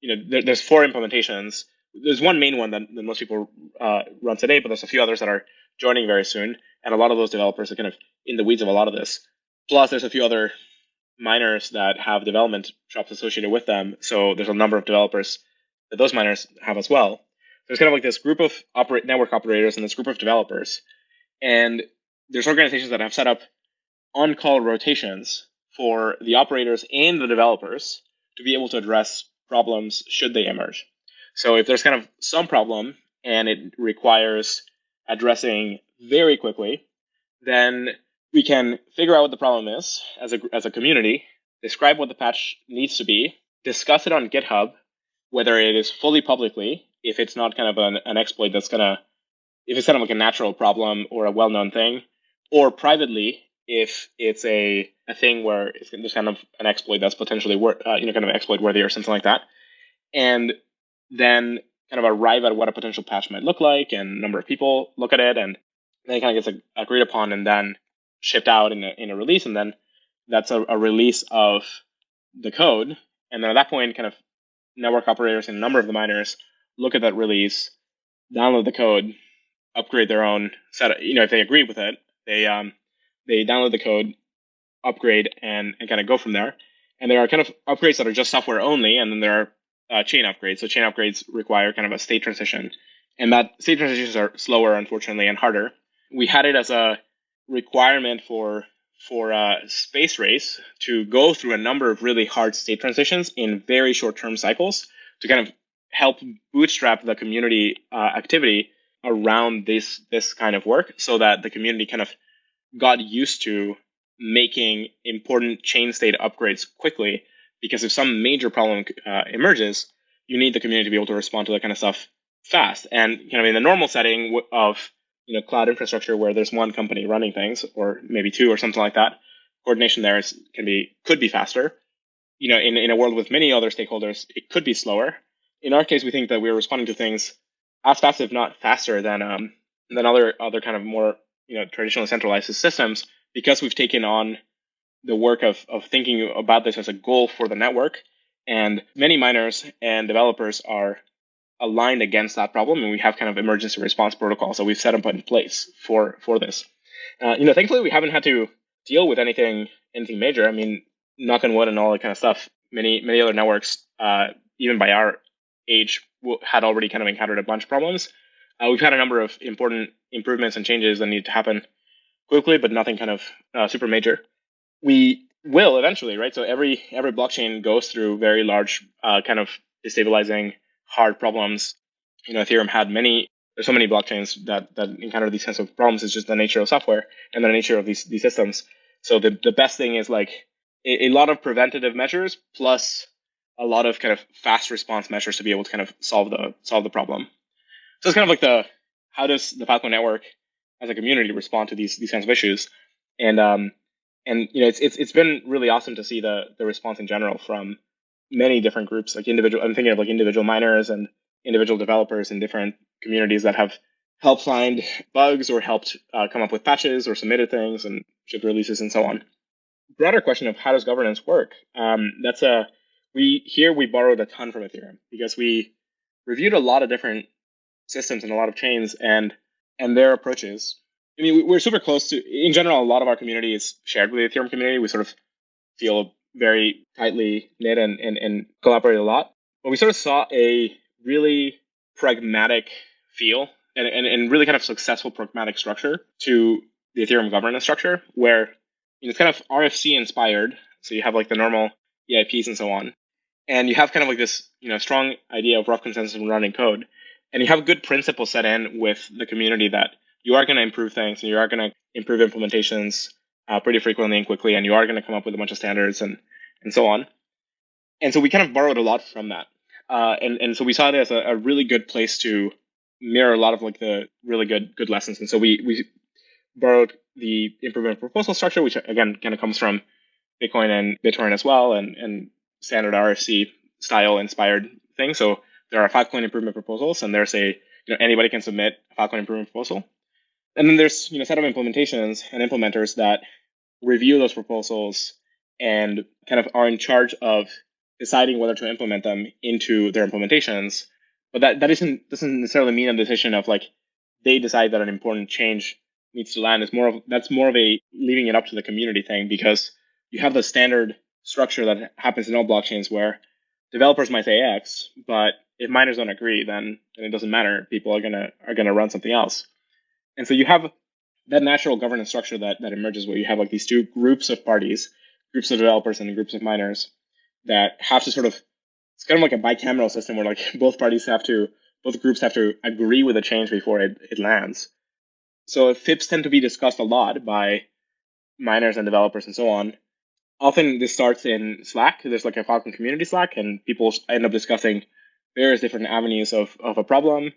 You know, there, there's four implementations. There's one main one that, that most people uh, run today, but there's a few others that are joining very soon. And a lot of those developers are kind of in the weeds of a lot of this. Plus, there's a few other miners that have development shops associated with them. So there's a number of developers that those miners have as well. There's kind of like this group of network operators and this group of developers. And there's organizations that have set up on-call rotations for the operators and the developers to be able to address problems should they emerge. So if there's kind of some problem and it requires addressing very quickly, then we can figure out what the problem is as a, as a community, describe what the patch needs to be, discuss it on GitHub, whether it is fully publicly, if it's not kind of an, an exploit that's going to, if it's kind of like a natural problem or a well known thing, or privately, if it's a, a thing where it's there's kind of an exploit that's potentially wor- uh, you know kind of exploit worthy or something like that, and then kind of arrive at what a potential patch might look like and number of people look at it and then it kind of gets agreed upon and then shipped out in a, in a release and then that's a, a release of the code. And then at that point kind of network operators and a number of the miners look at that release download the code upgrade their own set you know if they agree with it they um they download the code upgrade and, and kind of go from there. And there are kind of upgrades that are just software only and then there are uh, chain upgrades. So chain upgrades require kind of a state transition, and that state transitions are slower, unfortunately, and harder. We had it as a requirement for for uh, space race to go through a number of really hard state transitions in very short term cycles to kind of help bootstrap the community uh, activity around this this kind of work so that the community kind of got used to making important chain state upgrades quickly because if some major problem uh, emerges, you need the community to be able to respond to that kind of stuff fast. And kind of in the normal setting of you know cloud infrastructure where there's one company running things, or maybe two, or something like that, coordination there is, can be could be faster. You know, in in a world with many other stakeholders, it could be slower. In our case, we think that we're responding to things as fast, if not faster, than um, than other other kind of more you know traditional centralized systems because we've taken on the work of, of thinking about this as a goal for the network. And many miners and developers are aligned against that problem, and we have kind of emergency response protocols that we've set up in place for for this. Uh, you know, thankfully, we haven't had to deal with anything anything major. I mean, knock on wood and all that kind of stuff. Many many other networks, uh, even by our age, had already kind of encountered a bunch of problems. Uh, we've had a number of important improvements and changes that need to happen quickly, but nothing kind of uh, super major we will eventually, right? So every every blockchain goes through very large uh, kind of destabilizing hard problems. You know, Ethereum had many. There's so many blockchains that that encounter these kinds of problems. It's just the nature of software and the nature of these these systems. So the the best thing is like a, a lot of preventative measures plus a lot of kind of fast response measures to be able to kind of solve the solve the problem. So it's kind of like the how does the Filecoin network as a community respond to these these kinds of issues? And um, and you know it's it's it's been really awesome to see the the response in general from many different groups like individual i'm thinking of like individual miners and individual developers in different communities that have helped find bugs or helped uh, come up with patches or submitted things and shipped releases and so on. Broader question of how does governance work? Um, that's a we here we borrowed a ton from ethereum because we reviewed a lot of different systems and a lot of chains and and their approaches I mean, we're super close to, in general, a lot of our community is shared with the Ethereum community. We sort of feel very tightly knit and, and, and collaborate a lot. But we sort of saw a really pragmatic feel and, and, and really kind of successful pragmatic structure to the Ethereum governance structure where it's kind of RFC inspired. So you have like the normal EIPs and so on. And you have kind of like this, you know, strong idea of rough consensus and running code. And you have good principles set in with the community that you are going to improve things and you are going to improve implementations uh, pretty frequently and quickly, and you are going to come up with a bunch of standards and and so on. And so we kind of borrowed a lot from that, uh, and and so we saw it as a, a, really good place to mirror a lot of like the really good good lessons. And so we we borrowed the improvement proposal structure, which again kind of comes from Bitcoin and BitTorrent as well, and and standard RFC style inspired thing. So there are Filecoin improvement proposals, and there's a you know anybody can submit a Filecoin improvement proposal, and then there's you know set of implementations and implementers that review those proposals and kind of are in charge of deciding whether to implement them into their implementations. But that that isn't doesn't necessarily mean a decision of like they decide that an important change needs to land. It's more of that's more of a leaving it up to the community thing because you have the standard structure that happens in all blockchains where developers might say X, but if miners don't agree, then, then it doesn't matter. People are gonna are gonna run something else. And so you have that natural governance structure that that emerges where you have like these two groups of parties, groups of developers and groups of miners that have to sort of it's kind of like a bicameral system where like both parties have to both groups have to agree with a change before it, it lands. So FIPs tend to be discussed a lot by miners and developers and so on often this starts in Slack. There's like a Filecoin community Slack, and people end up discussing various different avenues of, of a problem.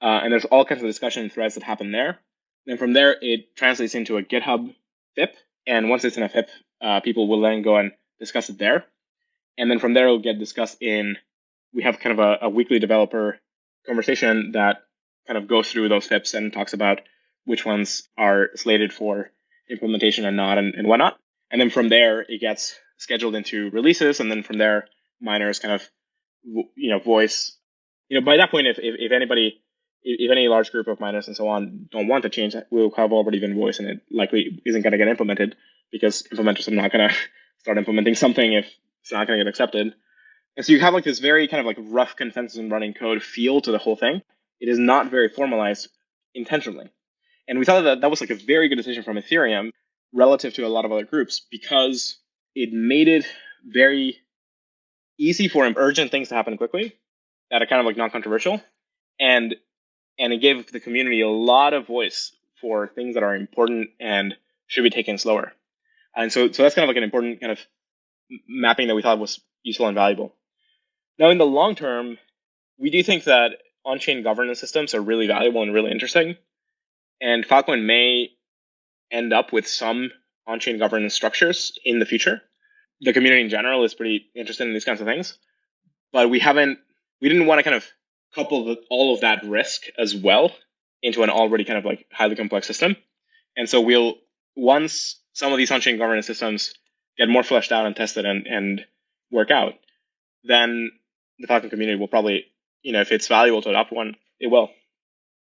Uh, and there's all kinds of discussion threads that happen there. Then from there, it translates into a GitHub FIP. And once it's in a FIP, uh, people will then go and discuss it there. And then from there, it'll get discussed in, we have kind of a, a weekly developer conversation that kind of goes through those FIPs and talks about which ones are slated for implementation and not and, and whatnot. And then from there, it gets scheduled into releases. And then from there, miners kind of, you know, voice, you know, by that point, if, if, if anybody, if any large group of miners and so on don't want to change, we'll have already been voiced and it likely isn't going to get implemented because implementers are not going to start implementing something if it's not going to get accepted. And so you have like this very kind of like rough consensus and running code feel to the whole thing. It is not very formalized intentionally. And we thought that that was like a very good decision from Ethereum relative to a lot of other groups because it made it very easy for urgent things to happen quickly that are kind of like non-controversial and and it gave the community a lot of voice for things that are important and should be taken slower. And so so that's kind of like an important kind of mapping that we thought was useful and valuable. Now in the long term we do think that on-chain governance systems are really valuable and really interesting. And Filecoin may end up with some on-chain governance structures in the future. The community in general is pretty interested in these kinds of things, but we haven't, we didn't want to kind of couple the, all of that risk as well into an already kind of like highly complex system. And so we'll, once some of these on-chain governance systems get more fleshed out and tested and, and work out, then the Filecoin community will probably, you know, if it's valuable to adopt one, it will.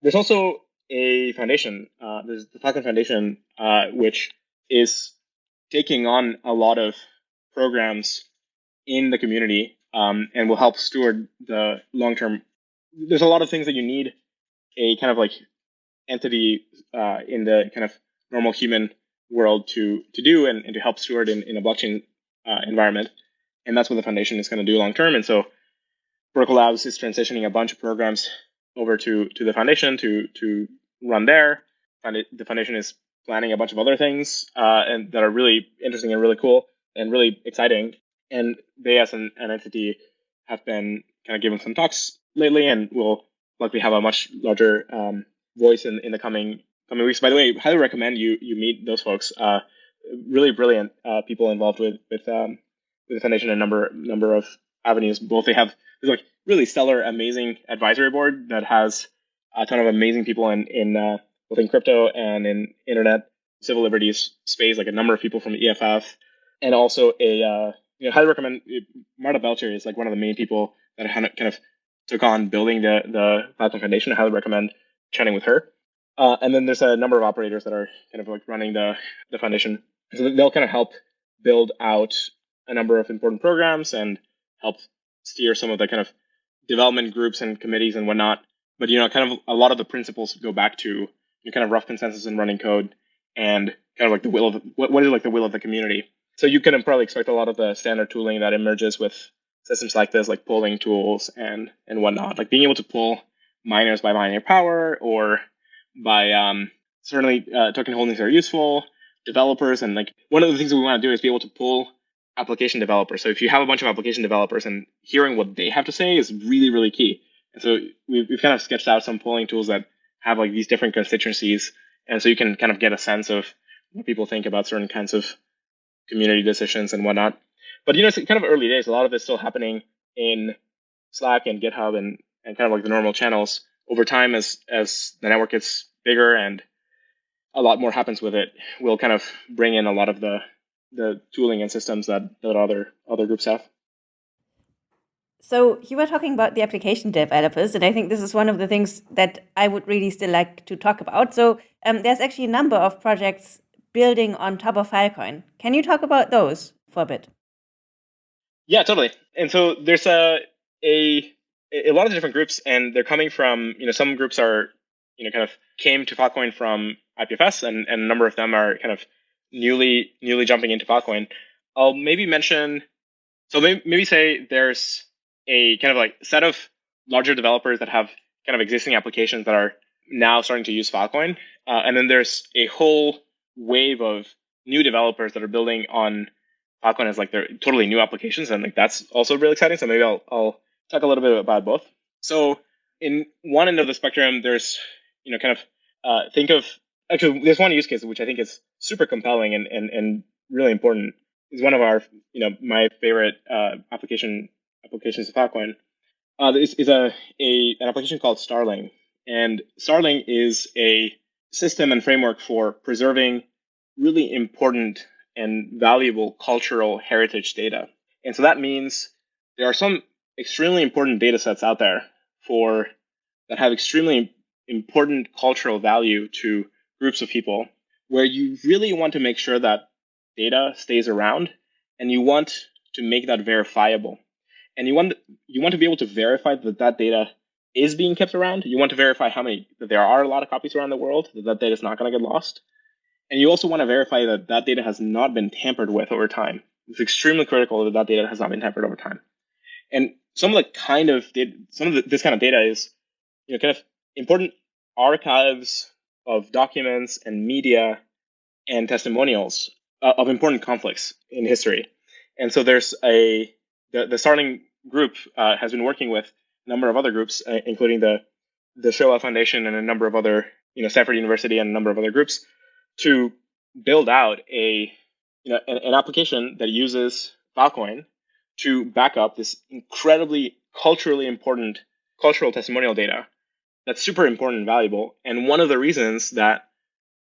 There's also a foundation. Uh, there's the Filecoin Foundation, uh, which is taking on a lot of programs in the community um, and will help steward the long term. There's a lot of things that you need a kind of like entity uh, in the kind of normal human world to to do and, and to help steward in, in a blockchain uh, environment. And that's what the foundation is going to do long term. And so Protocol Labs is transitioning a bunch of programs over to to the foundation to to run there. And The foundation is planning a bunch of other things uh, and that are really interesting and really cool and really exciting. And they, as an, an entity, have been kind of giving some talks lately, and will likely have a much larger um, voice in, in the coming coming weeks. By the way, highly recommend you you meet those folks. Uh, really brilliant uh, people involved with with um, with the foundation a number number of avenues. Both they have like really stellar, amazing advisory board that has a ton of amazing people in in uh, both in crypto and in internet civil liberties space, like a number of people from EFF, and also a uh, you know highly recommend Marta Belcher is like one of the main people that kind of took on building the the Filecoin Foundation. I highly recommend chatting with her. Uh, and then there's a number of operators that are kind of like running the the foundation, so they'll kind of help build out a number of important programs and help steer some of the kind of development groups and committees and whatnot. But you know, kind of a lot of the principles go back to you know, kind of rough consensus and running code and kind of like the will of what, what is like the will of the community. So you can probably expect a lot of the standard tooling that emerges with systems like this, like polling tools and and whatnot, like being able to pull miners by miner power or by um, certainly uh, token holdings are useful. Developers and like one of the things we want to do is be able to pull application developers. So if you have a bunch of application developers and hearing what they have to say is really, really key. And so we've, we've kind of sketched out some polling tools that have like these different constituencies. And so you can kind of get a sense of what people think about certain kinds of community decisions and whatnot. But you know, it's kind of early days. A lot of it's still happening in Slack and GitHub and, and kind of like the normal channels over time as as the network gets bigger and a lot more happens with it, we'll kind of bring in a lot of the the tooling and systems that, that other other groups have. So you were talking about the application developers, and I think this is one of the things that I would really still like to talk about. So um, there's actually a number of projects building on top of Filecoin. Can you talk about those for a bit? Yeah, totally. And so there's a a a lot of different groups, and they're coming from you know some groups are you know kind of came to Filecoin from IPFS, and, and a number of them are kind of newly newly jumping into Filecoin. I'll maybe mention so maybe, say there's a kind of like set of larger developers that have kind of existing applications that are now starting to use Filecoin, uh, and then there's a whole wave of new developers that are building on Filecoin as like their totally new applications, and like that's also really exciting. So maybe I'll I'll talk a little bit about both. So in one end of the spectrum, there's you know kind of uh, think of actually there's one use case which I think is super compelling and and, and really important. Is one of our you know my favorite uh, application applications of Filecoin. Uh, this is a, a an application called Starling, and Starling is a system and framework for preserving really important and valuable cultural heritage data. And so that means there are some extremely important data sets out there for that have extremely important cultural value to groups of people where you really want to make sure that data stays around and you want to make that verifiable. And you want you want to be able to verify that that data is being kept around. You want to verify how many that there are a lot of copies around the world that that data is not going to get lost. And you also want to verify that that data has not been tampered with over time. It's extremely critical that that data has not been tampered over time. And some of the kind of data, some of the, this kind of data is, you know, kind of important archives of documents and media and testimonials uh, of important conflicts in history. And so there's a the, the Starling group uh, has been working with a number of other groups, uh, including the the Shoah Foundation and a number of other, you know, Stanford University and a number of other groups, to build out a you know an, an application that uses Filecoin to back up this incredibly culturally important cultural testimonial data that's super important and valuable. And one of the reasons that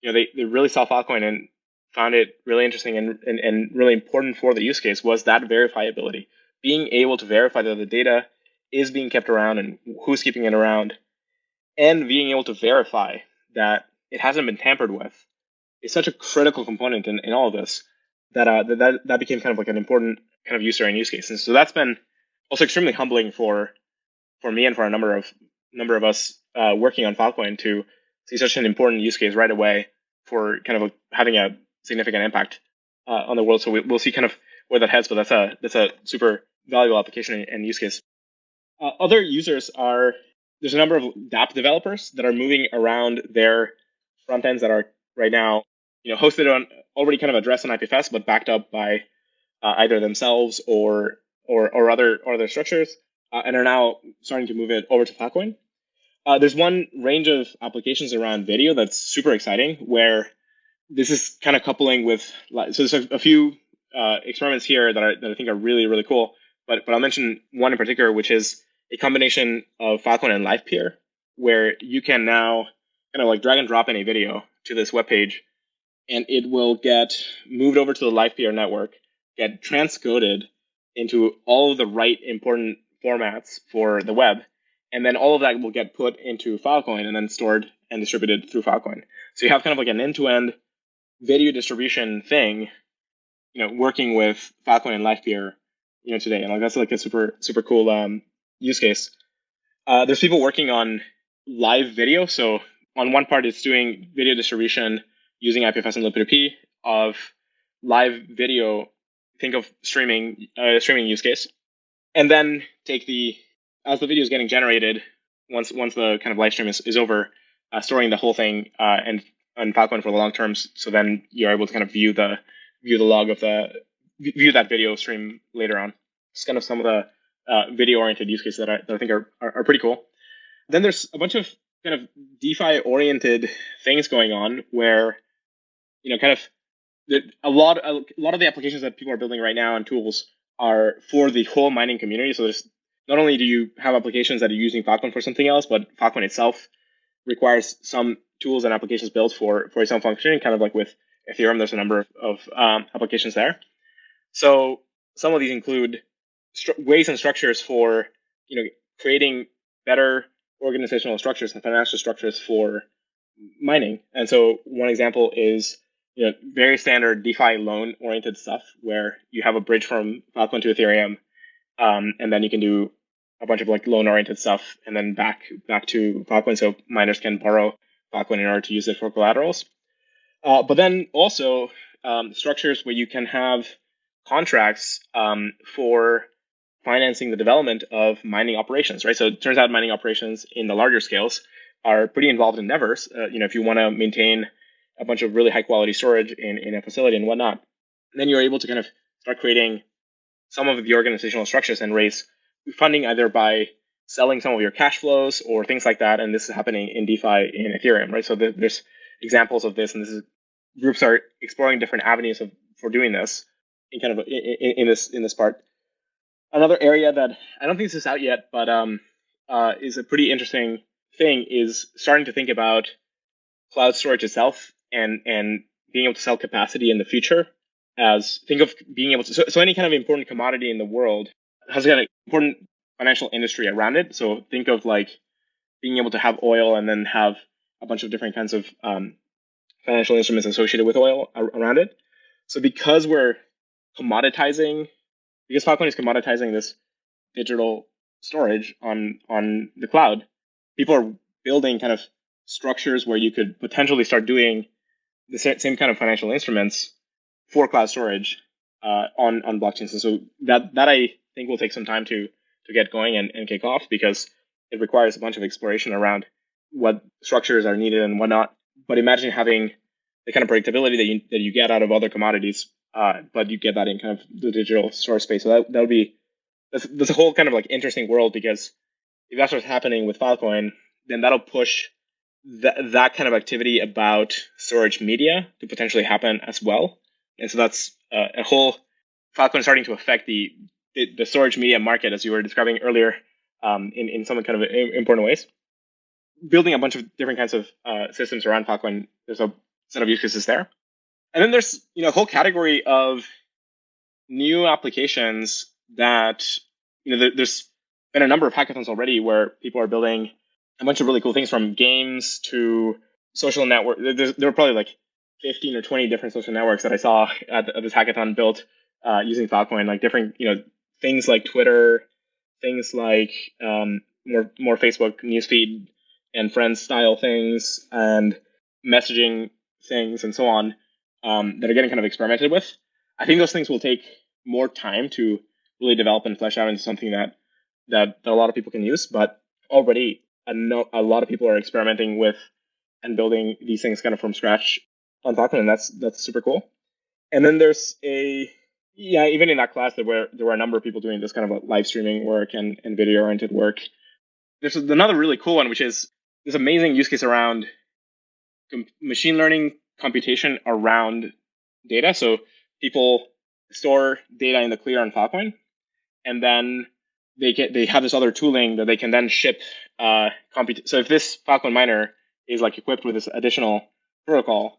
you know they, they really saw Filecoin and found it really interesting and, and, and really important for the use case was that verifiability. Being able to verify that the data is being kept around and who's keeping it around, and being able to verify that it hasn't been tampered with is such a critical component in, in all of this that, uh, that that became kind of like an important kind of user and use case. And so that's been also extremely humbling for for me and for a number of number of us uh, working on Filecoin to see such an important use case right away for kind of having a significant impact uh, on the world. So we, will see kind of where that heads, but that's a that's a super valuable application and use case. Uh, other users are there's a number of dApp developers that are moving around their front ends that are right now you know hosted on already kind of addressed on IPFS, but backed up by uh, either themselves or or or other or other structures, uh, and are now starting to move it over to Filecoin. Uh, there's one range of applications around video that's super exciting, where this is kind of coupling with so there's a, a few uh, experiments here that, are, that I think are really really cool. But but I'll mention one in particular, which is a combination of Filecoin and LivePeer, where you can now kind of like drag and drop in a video to this web page, and it will get moved over to the LivePeer network, get transcoded into all of the right important formats for the web, and then all of that will get put into Filecoin and then stored and distributed through Filecoin. So you have kind of like an end-to-end video distribution thing, you know, working with Filecoin and LivePeer, you know, today. And like that's like a super super cool um, use case. Uh, there's people working on live video. So on one part, it's doing video distribution using IPFS and libp2p of live video. Think of streaming uh, streaming use case, and then take the as the video is getting generated once once the kind of live stream is, is over, uh, storing the whole thing uh, and on Filecoin for the long terms. So then you're able to kind of view the view the log of the view that video stream later on. It's kind of some of the uh, video oriented use cases that I, that I think are, are, are pretty cool. Then there's a bunch of kind of DeFi oriented things going on where you know kind of a lot a lot of the applications that people are building right now and tools are for the whole mining community. So there's not only do you have applications that are using Filecoin for something else, but Filecoin itself requires some tools and applications built for for its own functioning. Kind of like with Ethereum, there's a number of, of um, applications there. So some of these include ways and structures for you know creating better organizational structures and financial structures for mining. And so one example is you know very standard DeFi loan oriented stuff where you have a bridge from Filecoin to Ethereum, um, and then you can do a bunch of like loan oriented stuff and then back back to Filecoin so miners can borrow Filecoin in order to use it for collaterals. Uh, but then also um, structures where you can have contracts um, for financing the development of mining operations, right? So it turns out mining operations in the larger scales are pretty involved endeavors. Uh, you know, if you want to maintain a bunch of really high quality storage in, in a facility and whatnot, then you're able to kind of start creating some of the organizational structures and raise funding either by selling some of your cash flows or things like that. And this is happening in DeFi in Ethereum, right? So there's examples of this, and this is groups are exploring different avenues of for doing this in kind of in, in this in this part. Another area that I don't think this is out yet, but um, uh, is a pretty interesting thing is starting to think about cloud storage itself and and being able to sell capacity in the future as think of being able to so, so any kind of important commodity in the world has got an important financial industry around it. So think of like being able to have oil and then have a bunch of different kinds of um, financial instruments associated with oil around it. So because we're commoditizing, because Filecoin is commoditizing this digital storage on on the cloud, people are building kind of structures where you could potentially start doing the same kind of financial instruments for cloud storage uh, on on blockchains. And so that that I think will take some time to to get going and, and kick off because it requires a bunch of exploration around what structures are needed and whatnot. But imagine having the kind of predictability that you that you get out of other commodities, uh, but you get that in kind of the digital source space. So that that would be that's, that's a whole kind of like interesting world because if that's what's happening with Filecoin, then that'll push that that kind of activity about storage media to potentially happen as well. And so that's uh, a whole Filecoin starting to affect the the, the storage media market, as you were describing earlier, um, in, in some kind of important ways. Building a bunch of different kinds of uh, systems around Filecoin, there's a set of use cases there. And then there's you know a whole category of new applications that you know there, there's been a number of hackathons already where people are building a bunch of really cool things from games to social network. There, there were probably like 15 or 20 different social networks that I saw at, at this hackathon built uh, using Filecoin, like different you know things like Twitter, things like um, more more Facebook newsfeed and friends style things, and messaging things, and so on um, that are getting kind of experimented with. I think those things will take more time to really develop and flesh out into something that that, that a lot of people can use. But already, a, no, a lot of people are experimenting with and building these things kind of from scratch on Filecoin, and that's that's super cool. And then there's a yeah, even in that class, there were there were a number of people doing this kind of live streaming work and, and video oriented work. There's another really cool one, which is this amazing use case around machine learning computation around data. So people store data in the clear on Filecoin, and then they get they have this other tooling that they can then ship uh, comput. So if this Filecoin miner is like equipped with this additional protocol,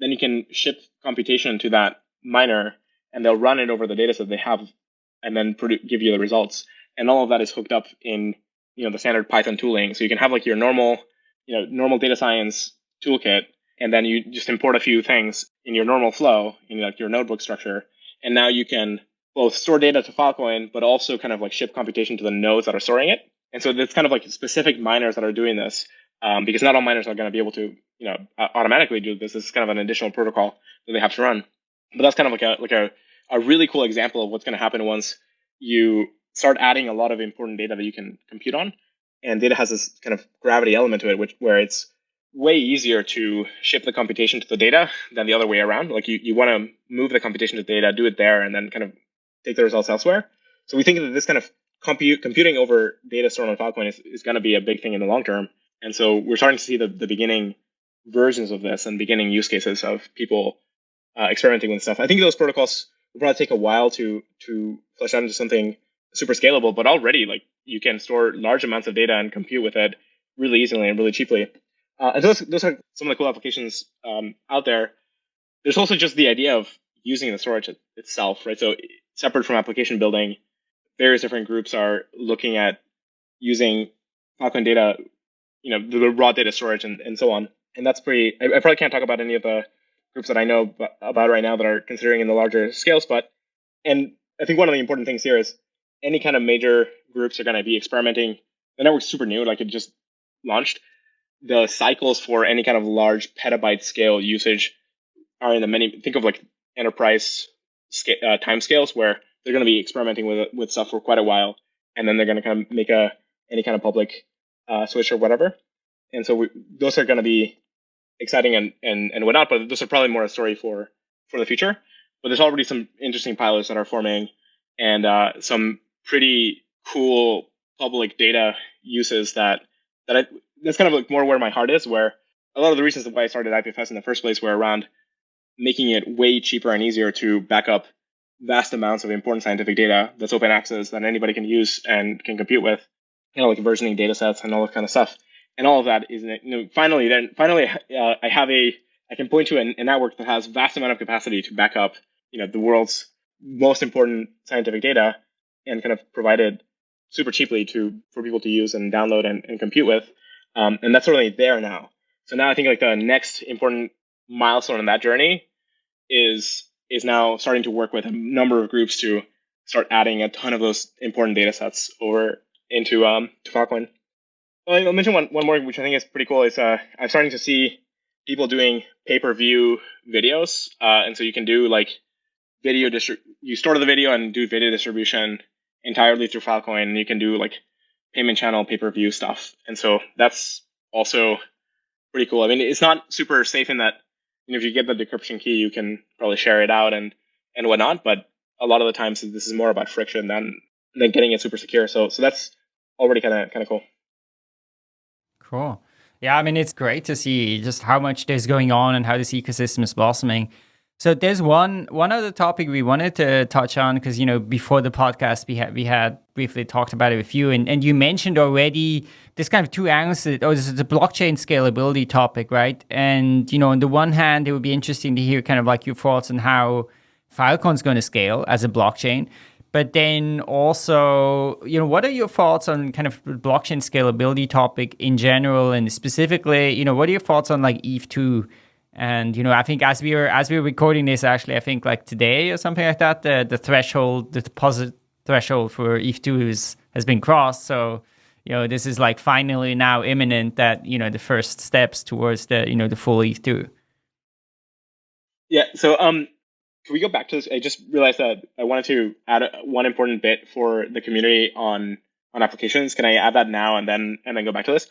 then you can ship computation to that miner and they'll run it over the data set they have and then produ- give you the results. And all of that is hooked up in you know the standard Python tooling. So you can have like your normal you know normal data science toolkit, and then you just import a few things in your normal flow in like your notebook structure, and now you can both store data to Filecoin, but also kind of like ship computation to the nodes that are storing it. And so it's kind of like specific miners that are doing this, um, because not all miners are going to be able to you know automatically do this. This is kind of an additional protocol that they have to run. But that's kind of like a like a, a really cool example of what's going to happen once you start adding a lot of important data that you can compute on. And data has this kind of gravity element to it, which where it's way easier to ship the computation to the data than the other way around. Like you, you want to move the computation to the data, do it there, and then kind of take the results elsewhere. So we think that this kind of compute computing over data stored on Filecoin is, is going to be a big thing in the long term. And so we're starting to see the, the beginning versions of this and beginning use cases of people uh, experimenting with stuff. I think those protocols will probably take a while to to flesh out into something super scalable, but already like you can store large amounts of data and compute with it really easily and really cheaply. Uh, and those those are some of the cool applications um, out there. There's also just the idea of using the storage itself, right? So separate from application building, various different groups are looking at using Filecoin data, you know, the raw data storage and, and so on. And that's pretty. I, I probably can't talk about any of the groups that I know about right now that are considering in the larger scales, but and I think one of the important things here is any kind of major groups are going to be experimenting. The network's super new, like it just launched. The cycles for any kind of large petabyte scale usage are in the many. Think of like enterprise scale, uh, time scales where they're going to be experimenting with with stuff for quite a while, and then they're going to kind of make a any kind of public uh, switch or whatever. And so we, those are going to be exciting and, and and whatnot, but those are probably more a story for for the future. But there's already some interesting pilots that are forming, and uh, some pretty cool public data uses that that I, that's kind of like more where my heart is. Where a lot of the reasons why I started IPFS in the first place were around making it way cheaper and easier to back up vast amounts of important scientific data that's open access that anybody can use and can compute with, you know, like versioning data sets and all that kind of stuff. And all of that is, you know, finally, then finally, uh, I have a, I can point to a, a network that has vast amount of capacity to back up, you know, the world's most important scientific data and kind of provide it super cheaply to for people to use and download and, and compute with. Um, and that's certainly there now. So now I think like the next important milestone in that journey is is now starting to work with a number of groups to start adding a ton of those important data sets over into um to Filecoin. Well, I'll mention one, one more, which I think is pretty cool. Is uh, I'm starting to see people doing pay per view videos, uh, and so you can do like video distri- You store the video and do video distribution entirely through Filecoin. And you can do like payment channel pay per view stuff, and so that's also pretty cool. I mean, it's not super safe in that you know, if you get the decryption key, you can probably share it out and and whatnot. But a lot of the times, this is more about friction than than getting it super secure. So so that's already kind of kind of cool. Cool. Yeah, I mean, it's great to see just how much there's going on and how this ecosystem is blossoming. So there's one one other topic we wanted to touch on because you know before the podcast we had we had briefly talked about it with you and, and you mentioned already this kind of two angles that oh this is the blockchain scalability topic right? And you know on the one hand it would be interesting to hear kind of like your thoughts on how Filecoin's going to scale as a blockchain. But then also you know what are your thoughts on kind of blockchain scalability topic in general and specifically you know what are your thoughts on like ETH 2 and you know, I think as we were as we were recording this, actually, I think like today or something like that, the the threshold, the deposit threshold for ETH two is has been crossed. So you know, this is like finally now imminent that you know the first steps towards the you know the full ETH two. Yeah. So um, can we go back to this? I just realized that I wanted to add one important bit for the community on on applications. Can I add that now and then and then go back to this?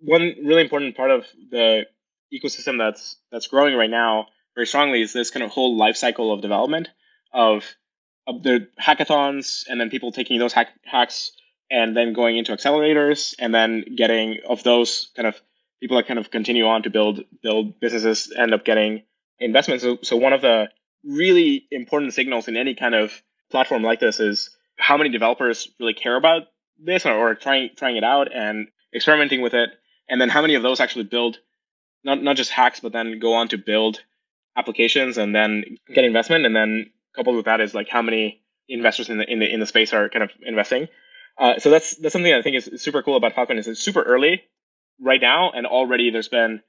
One really important part of the ecosystem that's that's growing right now very strongly is this kind of whole life cycle of development of, of the hackathons and then people taking those hack, hacks and then going into accelerators and then getting of those kind of people that kind of continue on to build build businesses end up getting investments. So, so one of the really important signals in any kind of platform like this is how many developers really care about this or, or trying trying it out and experimenting with it, and then how many of those actually build not not just hacks, but then go on to build applications and then get investment. And then coupled with that is like how many investors in the in the in the space are kind of investing. Uh, so that's that's something I think is super cool about Filecoin is it's super early right now, and already there's been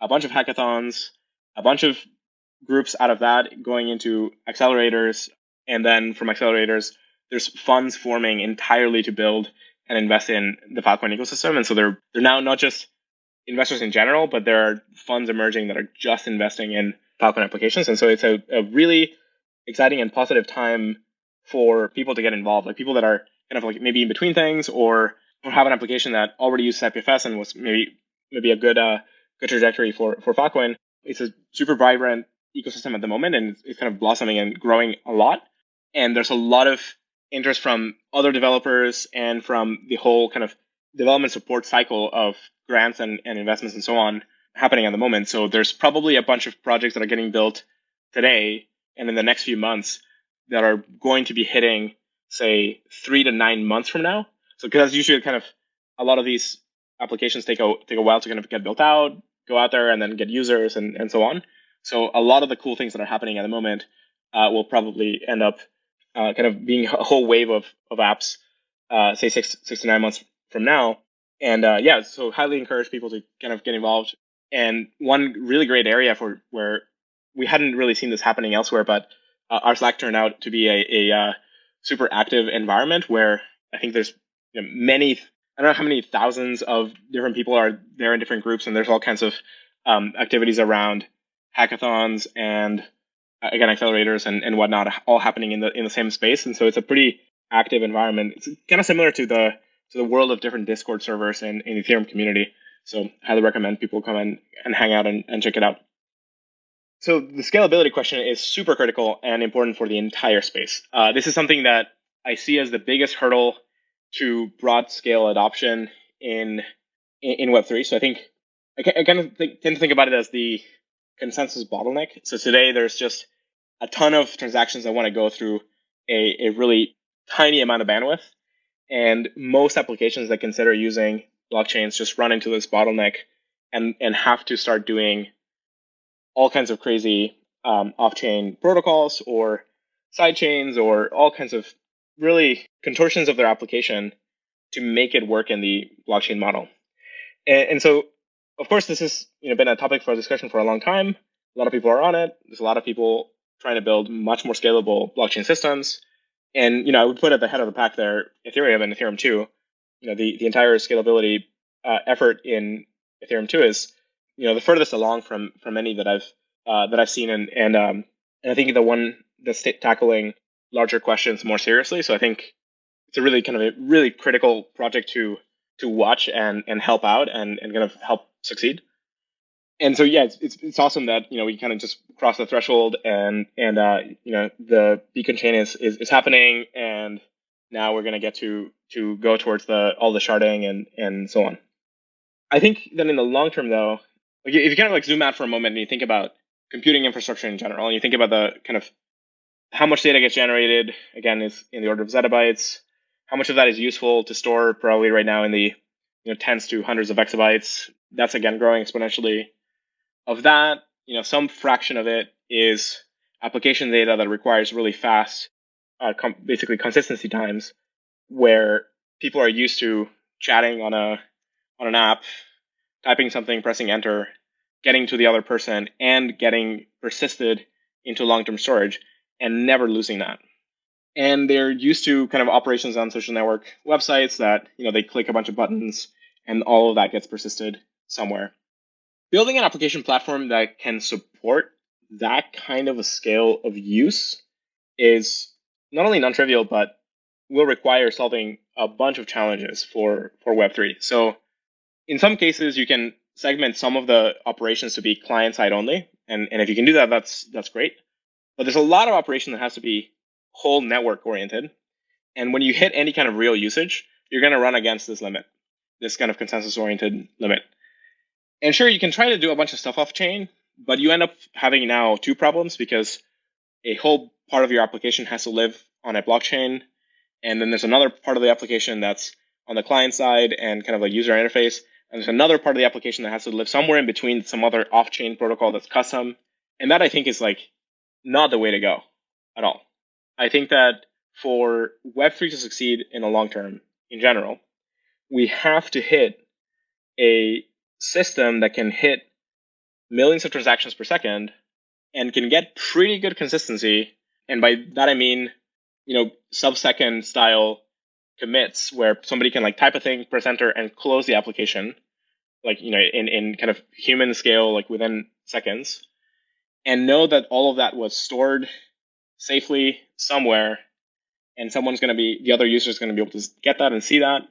a bunch of hackathons, a bunch of groups out of that going into accelerators, and then from accelerators, there's funds forming entirely to build and invest in the Filecoin ecosystem. And so they're they're now not just investors in general, but there are funds emerging that are just investing in Filecoin applications. And so it's a, a really exciting and positive time for people to get involved, like people that are kind of like maybe in between things or, have an application that already uses IPFS and was maybe maybe a good uh, good trajectory for for Filecoin. It's a super vibrant ecosystem at the moment, and it's kind of blossoming and growing a lot. And there's a lot of interest from other developers and from the whole kind of development support cycle of grants and, and investments and so on happening at the moment. So there's probably a bunch of projects that are getting built today and in the next few months that are going to be hitting say three to nine months from now. So because that's usually kind of a lot of these applications take a take a while to kind of get built out, go out there, and then get users and and so on. So a lot of the cool things that are happening at the moment uh, will probably end up uh, kind of being a whole wave of of apps, uh, say six six to nine months from now. And uh, yeah, so highly encourage people to kind of get involved. And one really great area for where we hadn't really seen this happening elsewhere, but uh, our Slack turned out to be a, a uh, super active environment where I think there's you know, many, I don't know how many thousands of different people are there in different groups, and there's all kinds of um, activities around hackathons and uh, again accelerators and, and whatnot, all happening in the in the same space. And so it's a pretty active environment. It's kind of similar to the to the world of different Discord servers in, in the Ethereum community. So highly recommend people come in and hang out and, and check it out. So the scalability question is super critical and important for the entire space. Uh, this is something that I see as the biggest hurdle to broad scale adoption in in, Web3. So I think I, I kind of think, tend to think about it as the consensus bottleneck. So today there's just a ton of transactions that want to go through a, a really tiny amount of bandwidth. And most applications that consider using blockchains just run into this bottleneck and, and have to start doing all kinds of crazy um, off-chain protocols or side chains or all kinds of really contortions of their application to make it work in the blockchain model. And, and so, of course, this has you know been a topic for discussion for a long time. A lot of people are on it. There's a lot of people trying to build much more scalable blockchain systems. And you know, I would put at the head of the pack there Ethereum and Ethereum 2. You know, the, the entire scalability uh, effort in Ethereum 2 is you know the furthest along from from any that I've uh, that I've seen, and and um, and I think the one that's t- tackling larger questions more seriously. So I think it's a really kind of a really critical project to to watch and and help out and and kind of help succeed. And so yeah, it's it's, it's awesome that you know we kind of just cross the threshold and and uh, you know the beacon chain is, is is happening and now we're gonna get to to go towards the all the sharding and and so on. I think that in the long term though, like if you kind of like zoom out for a moment and you think about computing infrastructure in general, and you think about the kind of how much data gets generated, again, is in the order of zettabytes. How much of that is useful to store? Probably right now in the you know tens to hundreds of exabytes. That's again growing exponentially. Of that, you know, some fraction of it is application data that requires really fast, uh, com- basically consistency times, where people are used to chatting on a on an app typing something, pressing enter, getting to the other person, and getting persisted into long term storage and never losing that. And they're used to kind of operations on social network websites that, you know, they click a bunch of buttons and all of that gets persisted somewhere. Building an application platform that can support that kind of a scale of use is not only non-trivial, but will require solving a bunch of challenges for, for Web3. So in some cases, you can segment some of the operations to be client side only. And, and if you can do that, that's that's great. But there's a lot of operation that has to be whole network oriented. And when you hit any kind of real usage, you're going to run against this limit, this kind of consensus oriented limit. And sure, you can try to do a bunch of stuff off chain, but you end up having now two problems because a whole part of your application has to live on a blockchain. And then there's another part of the application that's on the client side and kind of a user interface. And there's another part of the application that has to live somewhere in between some other off-chain protocol that's custom. And that I think is like not the way to go at all. I think that for Web3 to succeed in the long term in general, we have to hit a system that can hit millions of transactions per second and can get pretty good consistency. And by that I mean, you know, sub-second style commits where somebody can like type a thing, press enter, and close the application like you know in in kind of human scale like within seconds and know that all of that was stored safely somewhere. And someone's going to be the other user is going to be able to get that and see that.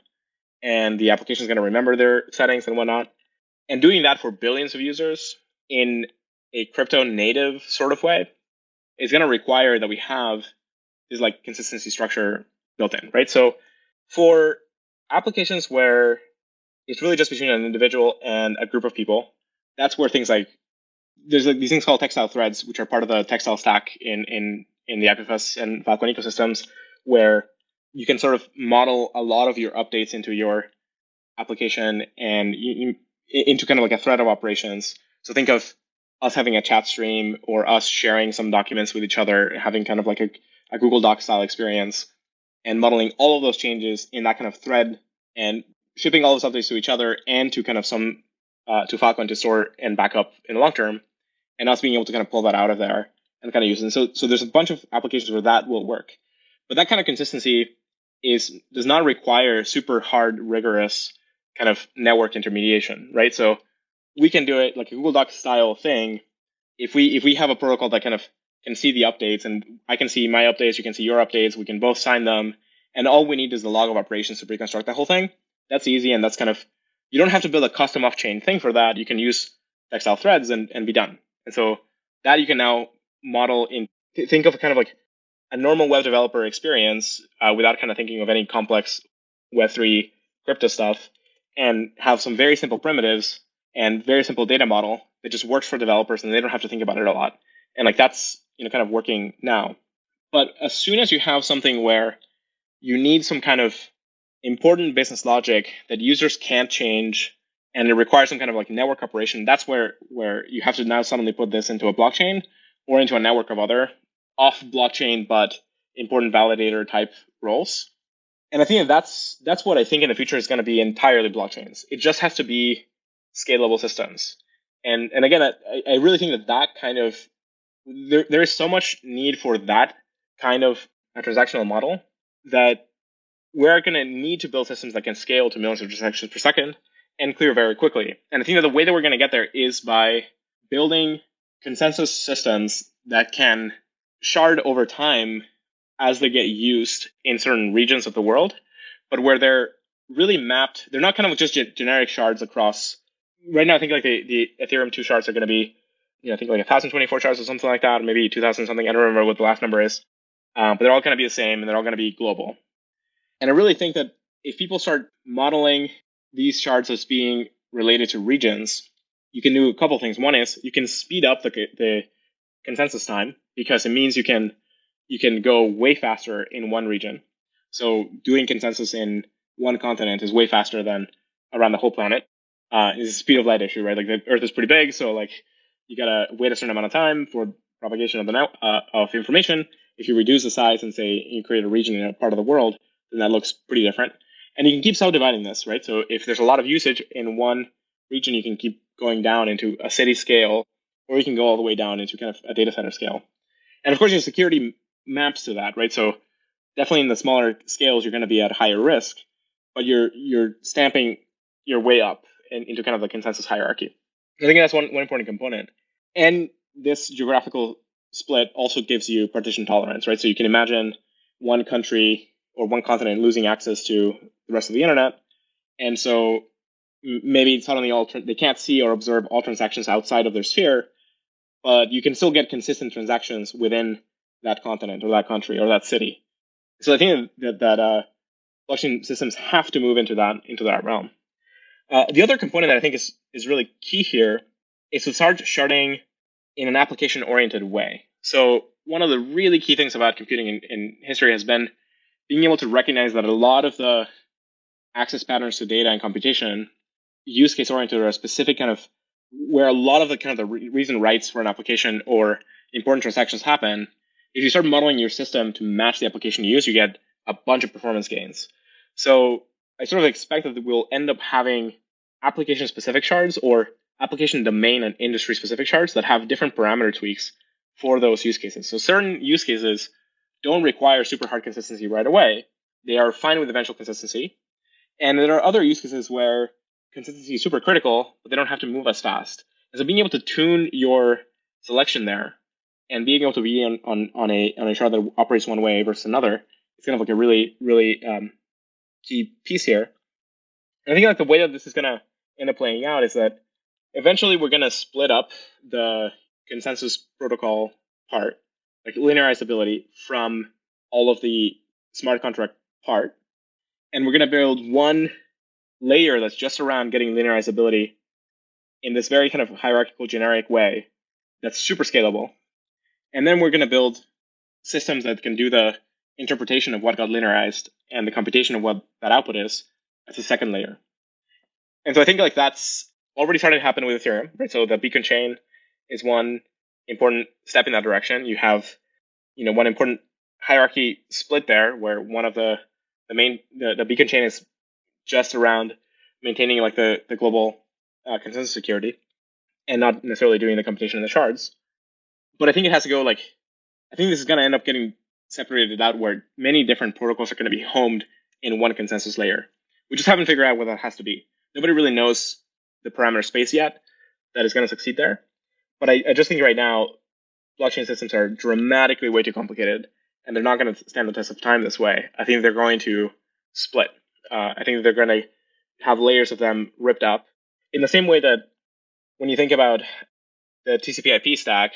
And the application is going to remember their settings and whatnot and doing that for billions of users in a crypto native sort of way is going to require that we have this like consistency structure built in right so for applications where it's really just between an individual and a group of people. That's where things like there's like these things called textile threads, which are part of the textile stack in in in the IPFS and Filecoin ecosystems, where you can sort of model a lot of your updates into your application and you, you, into kind of like a thread of operations. So think of us having a chat stream or us sharing some documents with each other, having kind of like a, a Google Doc style experience and modeling all of those changes in that kind of thread and shipping all those updates to each other and to kind of some uh, to Filecoin to store and back up in the long term, and us being able to kind of pull that out of there and kind of use it. And so, so there's a bunch of applications where that will work, but that kind of consistency is does not require super hard, rigorous kind of network intermediation, right? So we can do it like a Google Doc style thing. If we if we have a protocol that kind of can see the updates and I can see my updates, you can see your updates, we can both sign them, and all we need is the log of operations to reconstruct the whole thing. That's easy, and that's kind of you don't have to build a custom off-chain thing for that. You can use textile threads and, and be done. And so that you can now model in think of kind of like a normal web developer experience uh, without kind of thinking of any complex Web3 crypto stuff and have some very simple primitives and very simple data model that just works for developers and they don't have to think about it a lot. And like that's you know kind of working now. But as soon as you have something where you need some kind of important business logic that users can't change and it requires some kind of like network operation, that's where where you have to now suddenly put this into a blockchain or into a network of other off blockchain but important validator type roles. And I think that's that's what I think in the future is going to be entirely blockchains. It just has to be scalable systems. And and again, I, I really think that that kind of there there is so much need for that kind of a transactional model that we're going to need to build systems that can scale to millions of transactions per second and clear very quickly. And I think that the way that we're going to get there is by building consensus systems that can shard over time as they get used in certain regions of the world, but where they're really mapped. They're not kind of just generic shards across. Right now, I think like the, the Ethereum two shards are going to be, you know, I think like 1024 shards or something like that, or maybe 2000 something. I don't remember what the last number is, um, but they're all going to be the same and they're all going to be global. And I really think that if people start modeling these shards as being related to regions, you can do a couple things. One is you can speed up the, the consensus time because it means you can you can go way faster in one region. So doing consensus in one continent is way faster than around the whole planet. Uh, it's a speed of light issue, right? Like the Earth is pretty big, so like you gotta wait a certain amount of time for propagation of the uh, of information. If you reduce the size and say you create a region in a part of the world, then that looks pretty different. And you can keep subdividing this, right? So if there's a lot of usage in one region, you can keep going down into a city scale, or you can go all the way down into kind of a data center scale. And of course, your security maps to that, right? So definitely in the smaller scales, you're going to be at higher risk, but you're you're stamping your way up in, into kind of the consensus hierarchy. I think that's one, one important component. And this geographical split also gives you partition tolerance, right? So you can imagine one country or one continent losing access to the rest of the internet. And so maybe suddenly all they can't see or observe all transactions outside of their sphere, but you can still get consistent transactions within that continent or that country or that city. So I think that that uh, blockchain systems have to move into that into that realm. Uh, the other component that I think is is really key here is to start sharding in an application oriented way. So one of the really key things about computing in, in history has been being able to recognize that a lot of the access patterns to data and computation use case oriented or a specific kind of where a lot of the kind of the re- reason writes for an application or important transactions happen if you start modeling your system to match the application you use you get a bunch of performance gains so i sort of expect that we'll end up having application specific shards or application domain and industry specific shards that have different parameter tweaks for those use cases so certain use cases don't require super hard consistency right away. They are fine with eventual consistency. And there are other use cases where consistency is super critical, but they don't have to move as fast. And so being able to tune your selection there and being able to be on, on, on a on a shard that operates one way versus another is kind of like a really, really um, key piece here. And I think like the way that this is gonna end up playing out is that eventually we're gonna split up the consensus protocol part like linearizability from all of the smart contract part. And we're to build one layer that's just around getting linearizability in this very kind of hierarchical generic way that's super scalable. And then we're going to build systems that can do the interpretation of what got linearized and the computation of what that output is as a second layer. And so I think like that's already starting to happen with Ethereum, right? So the beacon chain is one important step in that direction. You have, you know, one important hierarchy split there where one of the the main the, the beacon chain is just around maintaining like the the global uh, consensus security and not necessarily doing the computation in the shards. But I think it has to go like I think this is going to end up getting separated out where many different protocols are going to be homed in one consensus layer. We just haven't figured out what that has to be. Nobody really knows the parameter space yet that is going to succeed there. But I, I just think right now, blockchain systems are dramatically way too complicated, and they're not going to stand the test of time this way. I think they're going to split. Uh, I think they're going to have layers of them ripped up in the same way that when you think about the TCP/IP stack,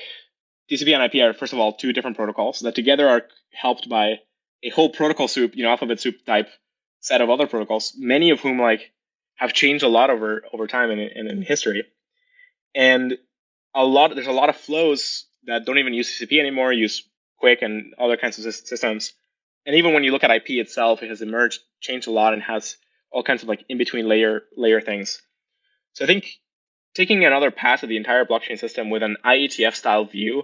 TCP and IP are first of all two different protocols that together are helped by a whole protocol soup, you know, alphabet soup type set of other protocols, many of whom like have changed a lot over over time in, in, in history. And a lot there's a lot of flows that don't even use TCP anymore, use QUIC and other kinds of systems. And even when you look at IP itself, it has emerged, changed a lot, and has all kinds of like in between layer layer things. So I think taking another pass at the entire blockchain system with an IETF style view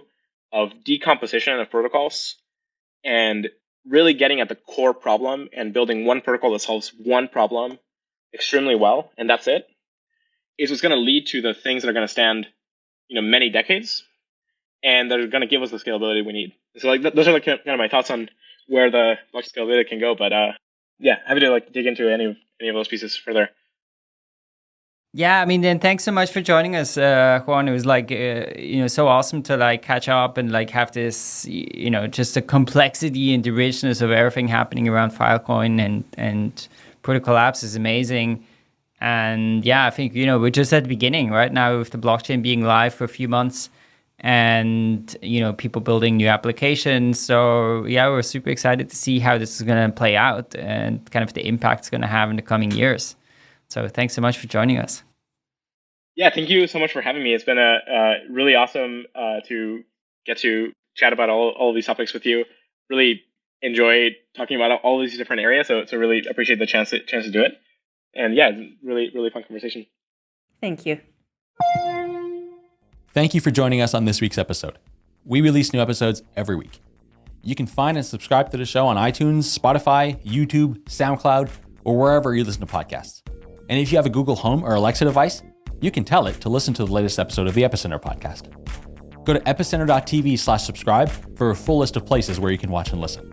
of decomposition of protocols and really getting at the core problem and building one protocol that solves one problem extremely well, and that's it, is what's going to lead to the things that are going to stand, you know, many decades, and that are going to give us the scalability we need. So, like, th- those are like kind of my thoughts on where the block scalability can go. But uh, yeah, happy to like dig into any of any of those pieces further. Yeah, I mean, then thanks so much for joining us, uh, Juan. It was like, uh, you know, so awesome to like catch up and like have this, you know, just the complexity and the richness of everything happening around Filecoin and and Protocol Labs is amazing. And yeah, I think you know we're just at the beginning right now with the blockchain being live for a few months, and you know people building new applications. So yeah, we're super excited to see how this is going to play out and kind of the impact it's going to have in the coming years. So thanks so much for joining us. Yeah, thank you so much for having me. It's been a, a really awesome uh, to get to chat about all, all of these topics with you. Really enjoyed talking about all these different areas. So, so really appreciate the chance to, chance to do it. And yeah, really, really fun conversation. Thank you. Thank you for joining us on this week's episode. We release new episodes every week. You can find and subscribe to the show on iTunes, Spotify, YouTube, SoundCloud, or wherever you listen to podcasts. And if you have a Google Home or Alexa device, you can tell it to listen to the latest episode of the Epicenter podcast. Go to epicenter.tv slash subscribe for a full list of places where you can watch and listen.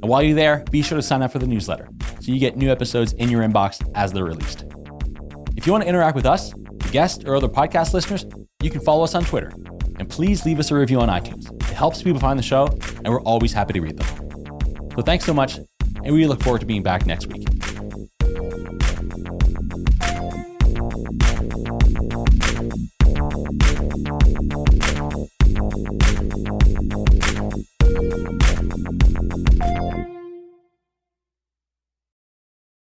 And while you're there, be sure to sign up for the newsletter so you get new episodes in your inbox as they're released. If you want to interact with us, guests, or other podcast listeners, you can follow us on Twitter. And please leave us a review on iTunes. It helps people find the show, and we're always happy to read them. So thanks so much, and we look forward to being back next week.